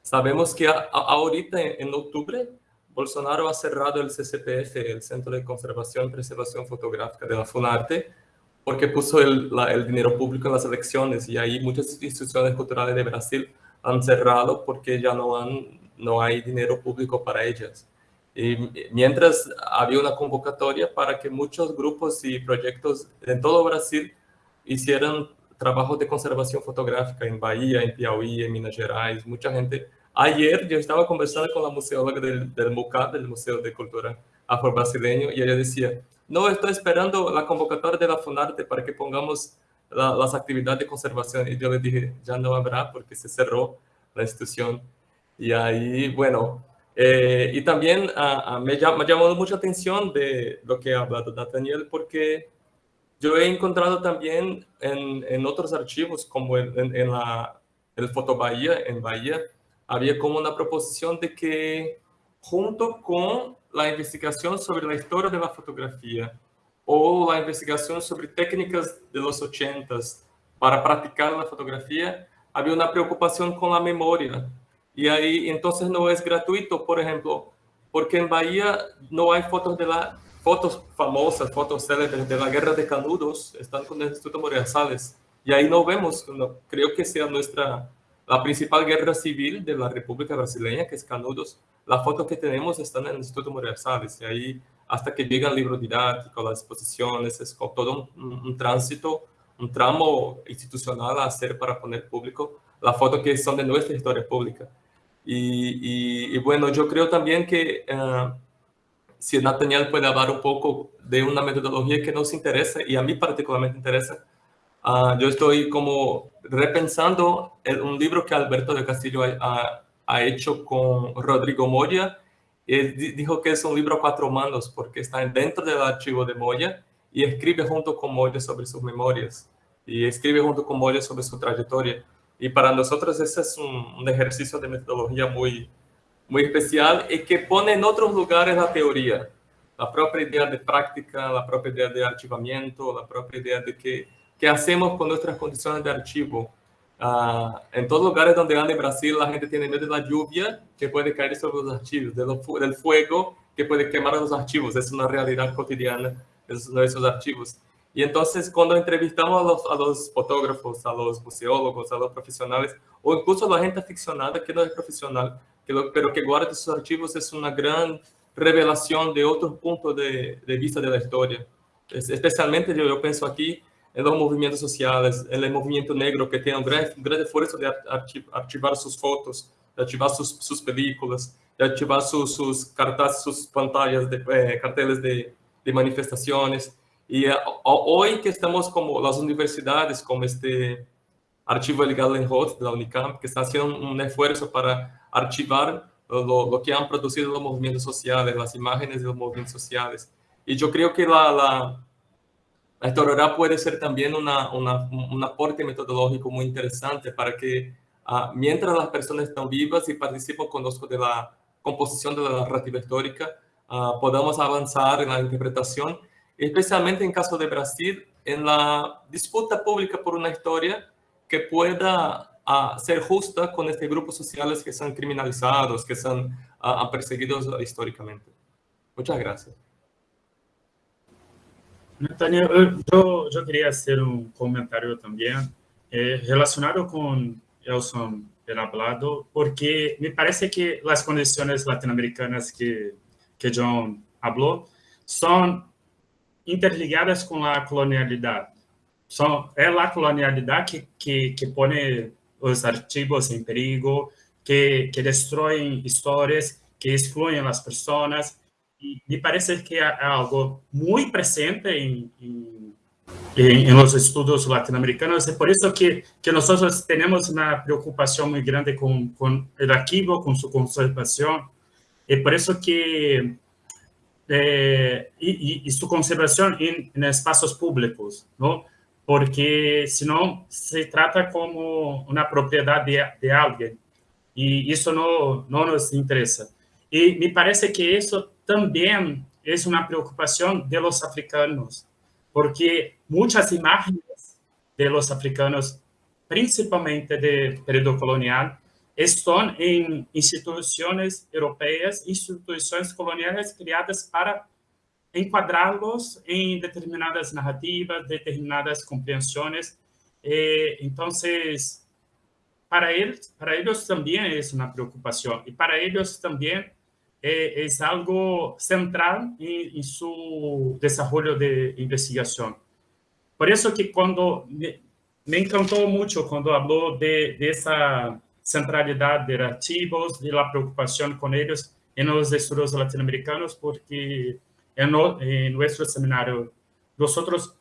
sabemos que ahorita en octubre Bolsonaro ha cerrado el CCPF, el Centro de Conservación y Preservación Fotográfica de la FUNARTE, porque puso el, el, dinero público en las elecciones y ahí muchas instituciones culturales de Brasil han cerrado porque ya no, han, no hay dinero público para ellas. Y mientras había una convocatoria para que muchos grupos y proyectos en todo Brasil hicieran trabajos de conservación fotográfica en Bahía, en Piauí, en Minas Gerais, mucha gente Ayer yo estaba conversando con la museóloga del, del MUCA, del Museo de Cultura Afro-Brasileño, y ella decía, no, estoy esperando la convocatoria de la FUNARTE para que pongamos la, las actividades de conservación. Y yo le dije, ya no habrá porque se cerró la institución. Y ahí, bueno, eh, y también a, a, me, llamó, me, llamó mucha atención de lo que ha hablado Nathaniel, porque yo he encontrado también en, en otros archivos, como en, en, en la, el Fotobahía, en Bahía, había como una proposición de que junto con la investigación sobre la historia de la fotografía o la investigación sobre técnicas de los ochentas para practicar la fotografía, había una preocupación con la memoria. Y ahí entonces no es gratuito, por ejemplo, porque en Bahía no hay fotos de la fotos famosas, fotos célebres de la guerra de Canudos, están con el Instituto Moreira Salles. Y ahí no vemos, creo que sea nuestra, la principal guerra civil de la República Brasileña, que es Canudos. Las fotos que tenemos están en el Instituto Moreira Salles. Y ahí, hasta que llega el libro didáctico, las exposiciones, es todo un, tránsito, un tramo institucional a hacer para poner público las fotos que son de nuestra historia pública. Y, y, bueno, yo creo también que uh, si Nathaniel puede hablar un poco de una metodología que nos interesa y a mí particularmente interesa, uh, yo estoy como repensando el, un libro que Alberto de Castillo ha, ha hecho con Rodrigo Moya. Él dijo que es un libro a cuatro manos porque está dentro del archivo de Moya y escribe junto con Moya sobre sus memorias y escribe junto con Moya sobre su trayectoria. Y para nosotros ese es un, un, ejercicio de metodología muy, muy especial y que pone en otros lugares la teoría. La propia idea de práctica, la propia idea de archivamiento, la propia idea de qué, qué hacemos con nuestras condiciones de archivo. Uh, en todos lugares donde anda en Brasil, la gente tiene miedo de la lluvia que puede caer sobre los archivos, de lo, del fuego que puede quemar los archivos. Es una realidad cotidiana de nuestros archivos. Y entonces cuando entrevistamos a los, a los, fotógrafos, a los museólogos, a los profesionales, o incluso a la gente aficionada que no es profesional, que lo, pero que guarda sus archivos, es una gran revelación de otros puntos de, de vista de la historia. Es, especialmente yo, yo, pienso aquí en los movimientos sociales, en el movimiento negro que tiene un gran, un gran esfuerzo de archivar sus fotos, de archivar sus, sus películas, de archivar sus, sus cartas, sus pantallas, de, eh, carteles de, de manifestaciones. Y uh, hoy que estamos como las universidades, como este archivo legal en Hot de la UNICAMP, que está haciendo un esfuerzo para archivar lo, lo, que han producido los movimientos sociales, las imágenes de los movimientos sociales. Y yo creo que la, la historiografía puede ser también una, una, un aporte metodológico muy interesante para que uh, mientras las personas están vivas y participan con nosotros de la composición de la narrativa histórica, uh, podamos avanzar en la interpretación especialmente en caso de Brasil, en la disputa pública por una historia que pueda uh, ser justa con estos grupos sociales que son criminalizados, que son perseguidos históricamente. Muchas gracias. Natalia, yo, yo quería hacer un comentario también eh, relacionado con Elson el hablado, porque me parece que las condiciones latinoamericanas que, que John habló son interligadas com a colonialidade. São, é a colonialidade que, que, que põe os arquivos em perigo, que, que destroem histórias, que excluem as pessoas. Me parece que é algo muito presente em, em, em, em os estudos latino-americanos. É por isso que, que nós temos uma preocupação muito grande com, com o arquivo, com sua conservação. É por isso que eh, y, y, su conservación en, en, espacios públicos, ¿no? Porque si no, se trata como una propiedad de, de alguien y eso no, no nos interesa. Y me parece que eso también es una preocupación de los africanos, porque muchas imágenes de los africanos, principalmente de periodo colonial, estão em instituições europeias, instituições coloniais criadas para enquadrá-los em determinadas narrativas, determinadas compreensões. Então, para eles, para eles também é uma preocupação e para eles também é, é algo central em seu desenvolvimento de investigação. Por isso que quando me, encantou muito quando falou de dessa centralidad de archivos, de la preocupación con ellos en los estudios latinoamericanos, porque en, en nuestro seminario nosotros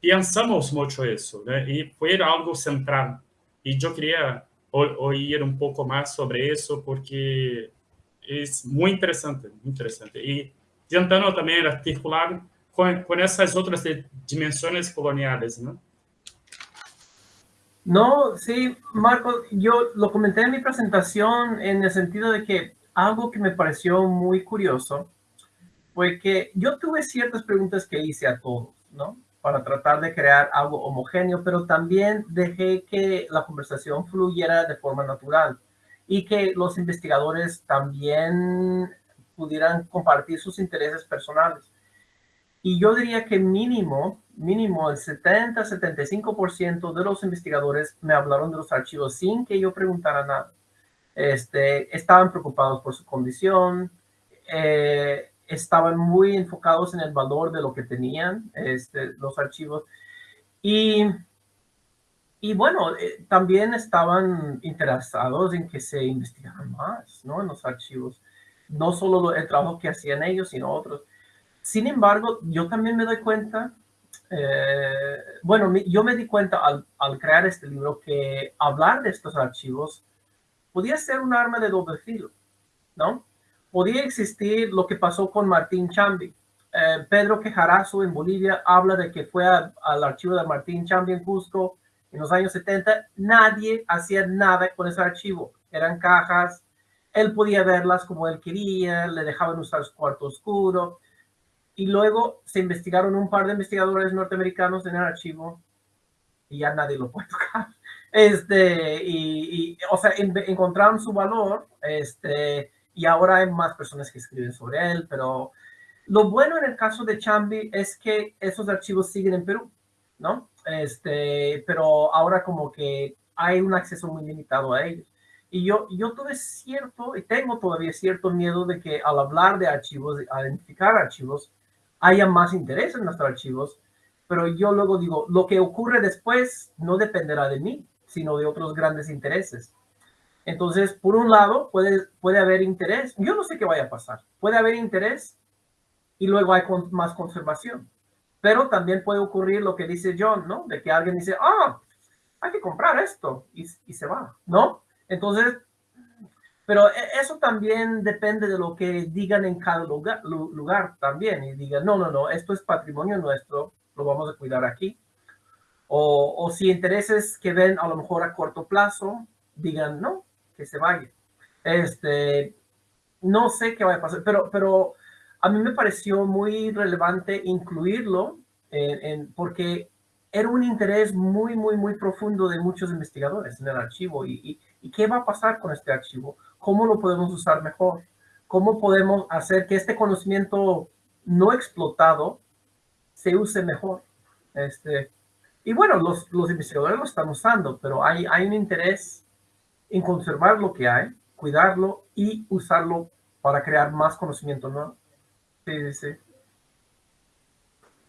pensamos mucho eso, y fue algo central. Y yo quería oír un poco más sobre eso, porque es muy interesante, muy interesante. Y tentando también articular con, con esas otras dimensiones coloniales, ¿no? No, sí, Marco, yo lo comenté en mi presentación en el sentido de que algo que me pareció muy curioso fue que yo tuve ciertas preguntas que hice a todos, ¿no? Para tratar de crear algo homogéneo, pero también dejé que la conversación fluyera de forma natural y que los investigadores también pudieran compartir sus intereses personales. Y yo diría que mínimo, mínimo el 70-75% de los investigadores me hablaron de los archivos sin que yo preguntara nada. Este, estaban preocupados por su condición, eh, estaban muy enfocados en el valor de lo que tenían este, los archivos. Y y bueno, eh, también estaban interesados en que se investigaran más, ¿no? En los archivos. No solo el trabajo que hacían ellos, sino otros. Sin embargo, yo también me doy cuenta, eh, bueno, yo me di cuenta al, al, crear este libro que hablar de estos archivos podía ser un arma de doble filo, ¿no? Podía existir lo que pasó con Martín Chambi. Eh, Pedro Quejarazo en Bolivia habla de que fue al archivo de Martín Chambi en Cusco en los años 70 nadie hacía nada con ese archivo. Eran cajas, él podía verlas como él quería, le dejaban usar su cuarto oscuro. Y luego se investigaron un par de investigadores norteamericanos en el archivo y ya nadie lo puede tocar. Este, y, o sea, encontraron su valor, este, y ahora hay más personas que escriben sobre él, pero lo bueno en el caso de Chambi es que esos archivos siguen en Perú, ¿no? Este, pero ahora como que hay un acceso muy limitado a ellos. Y yo, yo tuve cierto, y tengo todavía cierto miedo de que al hablar de archivos, al identificar archivos, haya más interés en nuestros archivos, pero yo luego digo, lo que ocurre después no dependerá de mí, sino de otros grandes intereses. Entonces, por un lado, puede, puede haber interés, yo no sé qué vaya a pasar, puede haber interés y luego hay más conservación. Pero también puede ocurrir lo que dice John, ¿no? De que alguien dice, ah, hay que comprar esto y, y se va, ¿no? Entonces, pero e, eso también depende de lo que digan en cada lugar, lugar también y digan, no, no, no, esto es patrimonio nuestro, lo vamos a cuidar aquí. O, o si intereses que ven a lo mejor a corto plazo, digan, no, que se vaya. Este, no sé qué va a pasar, pero, pero a mí me pareció muy relevante incluirlo porque era un interés muy, muy, muy profundo de muchos investigadores en el archivo. Y, y, qué va a pasar con este archivo? ¿Cómo lo podemos usar mejor? ¿Cómo podemos hacer que este conocimiento no explotado se use mejor? Este, y bueno, los, los investigadores lo están usando, pero hay, hay un interés en conservar lo que hay, cuidarlo y usarlo para crear más conocimiento nuevo. Sí, sí,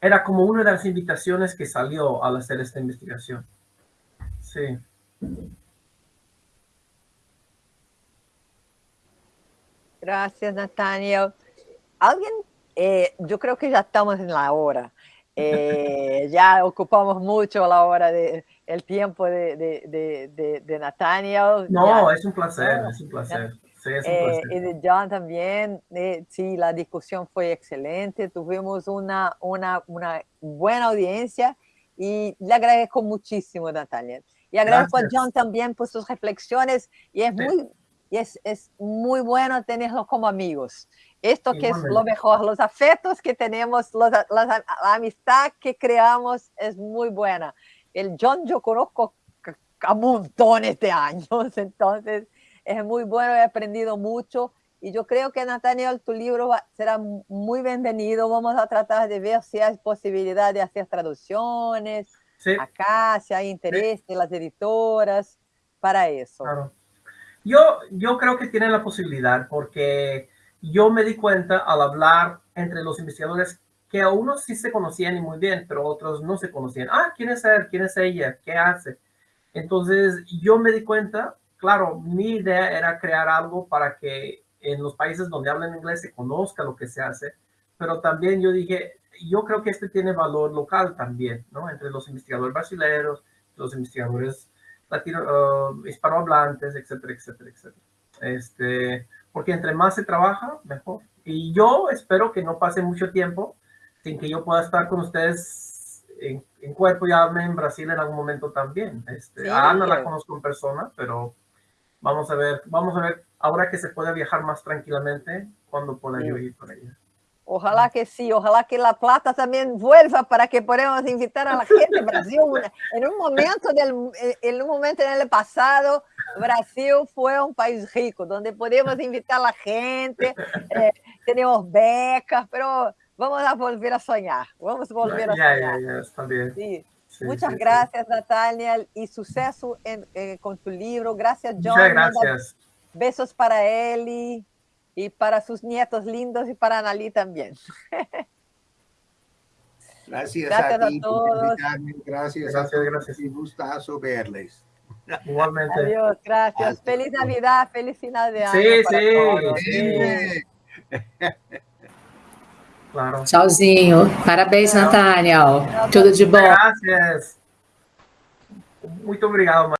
Era como una de las invitaciones que salió al hacer esta investigación. Sí. Gracias, Nathaniel. Alguien, eh, yo creo que ya estamos en la hora. Eh, ya ocupamos mucho la hora de el tiempo de, de, de, Nathaniel. No, es un placer, es un placer. Eh, y de John también, eh, sí, la discusión fue excelente, tuvimos una, una, una buena audiencia y le agradezco muchísimo, Natalia. Y agradezco a John también por sus reflexiones y es muy, y es, es, muy bueno tenerlos como amigos. Esto que es lo mejor, los afectos que tenemos, los, la, la, amistad que creamos es muy buena. El John yo conozco a montones de años, entonces es muy bueno, he aprendido mucho y yo creo que Nathaniel, tu libro será muy bienvenido. Vamos a tratar de ver si hay posibilidad de hacer traducciones acá, si hay interés de las editoras para eso. Yo, yo creo que tiene la posibilidad porque yo me di cuenta al hablar entre los investigadores que a unos sí se conocían y muy bien, pero otros no se conocían. Ah, ¿quién es él? ¿Quién es ella? ¿Qué hace? Entonces yo me di cuenta claro, mi idea era crear algo para que en los países donde hablan inglés se conozca lo que se hace, pero también yo dije, yo creo que este tiene valor local también, ¿no? Entre los investigadores brasileños, los investigadores latino, uh, hispanohablantes, etcétera, etcétera, etcétera. Este, porque entre más se trabaja, mejor. Y yo espero que no pase mucho tiempo sin que yo pueda estar con ustedes en, en, cuerpo y alma en Brasil en algún momento también. Este, Sí. A Ana la conozco en persona, pero vamos a ver, vamos a ver, ahora que se puede viajar más tranquilamente, cuando pueda Sí. yo ir por ella. Ojalá que sí, ojalá que La Plata también vuelva para que podamos invitar a la gente Brasil. En un momento del, en un momento en el pasado, Brasil fue un país rico, donde podemos invitar a la gente, eh, tenemos becas, pero vamos a volver a soñar, vamos a volver a Ya, ya, soñar. ya, está bien. Sí. Sí, Muchas sí, sí. gracias, Natalia, y suceso en- eh, con tu libro. Gracias, John. Muchas gracias. Besos para Eli y para sus nietos lindos y para Analí también. Gracias, Gracias a a ti por todos. invitarme. Gracias, Gracias, gracias. Un gustazo verles. Igualmente. Adiós, gracias. Hasta Feliz Navidad, feliz final de año. Sí, para sí, todos. sí. Claro. Tchauzinho. Parabéns, Tchau. Nathaniel. Tudo de bom. Gracias. Muito obrigado,